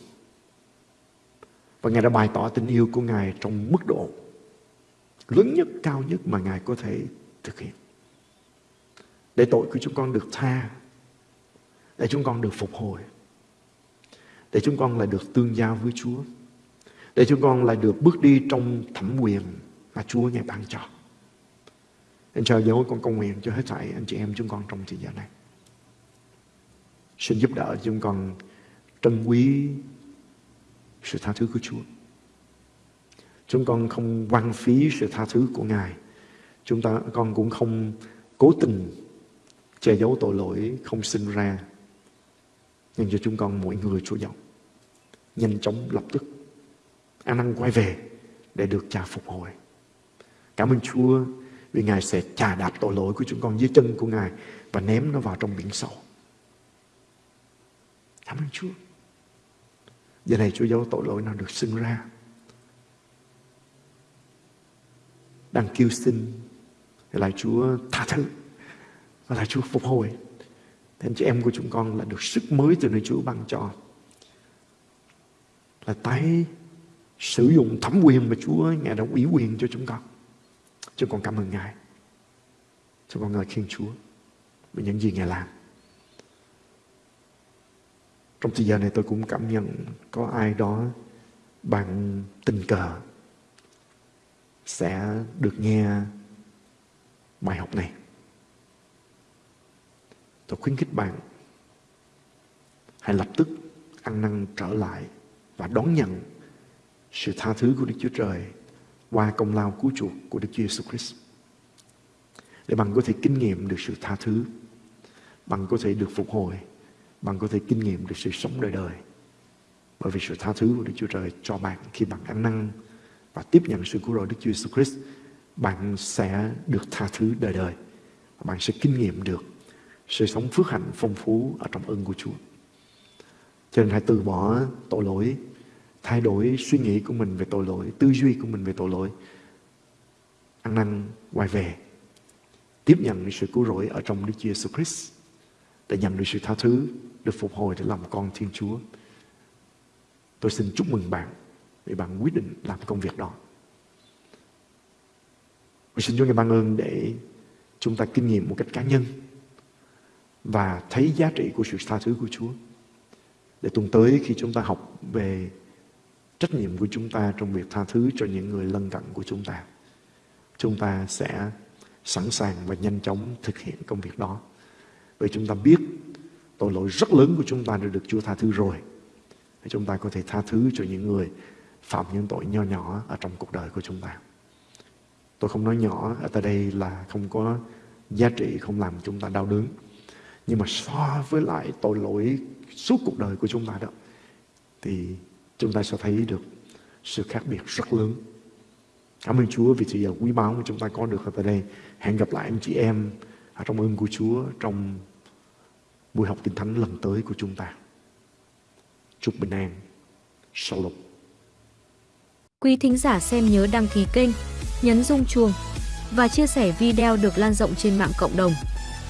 Và Ngài đã bày tỏ tình yêu của Ngài trong mức độ lớn nhất, cao nhất mà Ngài có thể thực hiện. Để tội của chúng con được tha, để chúng con được phục hồi, để chúng con lại được tương giao với Chúa. Để chúng con lại được bước đi trong thẩm quyền mà Chúa Ngài ban cho. Anh chờ dấu con cầu nguyện cho hết thảy anh chị em chúng con trong thời gian này. Xin giúp đỡ chúng con trân quý sự tha thứ của Chúa. Chúng con không quan phí sự tha thứ của Ngài. Chúng ta con cũng không cố tình che giấu tội lỗi không sinh ra. Nhưng cho chúng con mỗi người Chúa giọng nhanh chóng lập tức an năng quay về để được cha phục hồi. Cảm ơn Chúa vì Ngài sẽ trà đạp tội lỗi của chúng con dưới chân của Ngài và ném nó vào trong biển sâu. Cảm ơn Chúa. Giờ này Chúa giấu tội lỗi nào được sinh ra. Đang kêu xin, lại Chúa tha thứ và là Chúa phục hồi. Thế anh chị em của chúng con là được sức mới từ nơi Chúa ban cho là tái sử dụng thẩm quyền mà Chúa, Ngài đã ủy quyền cho chúng con. Chúng con cảm ơn Ngài. Chúng con ngợi khen Chúa về những gì Ngài làm. Trong thời gian này tôi cũng cảm nhận có ai đó bằng tình cờ sẽ được nghe bài học này. Tôi khuyến khích bạn hãy lập tức ăn năn trở lại và đón nhận sự tha thứ của Đức Chúa Trời qua công lao cứu chuộc của Đức Chúa Jesus Christ. Để bạn có thể kinh nghiệm được sự tha thứ, bạn có thể được phục hồi, bạn có thể kinh nghiệm được sự sống đời đời. Bởi vì sự tha thứ của Đức Chúa Trời cho bạn khi bạn ăn năn và tiếp nhận sự cứu rỗi Đức Chúa Jesus Christ, bạn sẽ được tha thứ đời đời. Bạn sẽ kinh nghiệm được sự sống phước hạnh phong phú ở trong ơn của Chúa. Cho nên hãy từ bỏ tội lỗi, thay đổi suy nghĩ của mình về tội lỗi, tư duy của mình về tội lỗi. Ăn năn quay về, tiếp nhận sự cứu rỗi ở trong Đức Chúa Jesus Christ để nhận được sự tha thứ, được phục hồi để làm con Thiên Chúa. Tôi xin chúc mừng bạn vì bạn quyết định làm công việc đó. Tôi xin Chúa ngài ban ơn để chúng ta kinh nghiệm một cách cá nhân và thấy giá trị của sự tha thứ của Chúa. Để tuần tới khi chúng ta học về trách nhiệm của chúng ta trong việc tha thứ cho những người lân cận của chúng ta, chúng ta sẽ sẵn sàng và nhanh chóng thực hiện công việc đó. Vì chúng ta biết tội lỗi rất lớn của chúng ta đã được Chúa tha thứ rồi. Để chúng ta có thể tha thứ cho những người phạm những tội nho nhỏ ở trong cuộc đời của chúng ta. Tôi không nói nhỏ ở tại đây là không có giá trị, không làm chúng ta đau đớn. Nhưng mà so với lại tội lỗi suốt cuộc đời của chúng ta đó, thì chúng ta sẽ thấy được sự khác biệt rất lớn. Cảm ơn Chúa vì sự giờ quý báu mà chúng ta có được ở tại đây. Hẹn gặp lại anh chị em ở trong ơn của Chúa trong buổi học kinh thánh lần tới của chúng ta. Chúc bình an. Shalom. Quý thính giả xem nhớ đăng ký kênh, nhấn rung chuông và chia sẻ video được lan rộng trên mạng cộng đồng.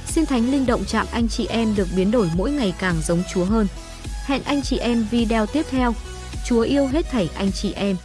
Xin Thánh Linh động chạm anh chị em được biến đổi mỗi ngày càng giống Chúa hơn. Hẹn anh chị em video tiếp theo. Chúa yêu hết thảy anh chị em.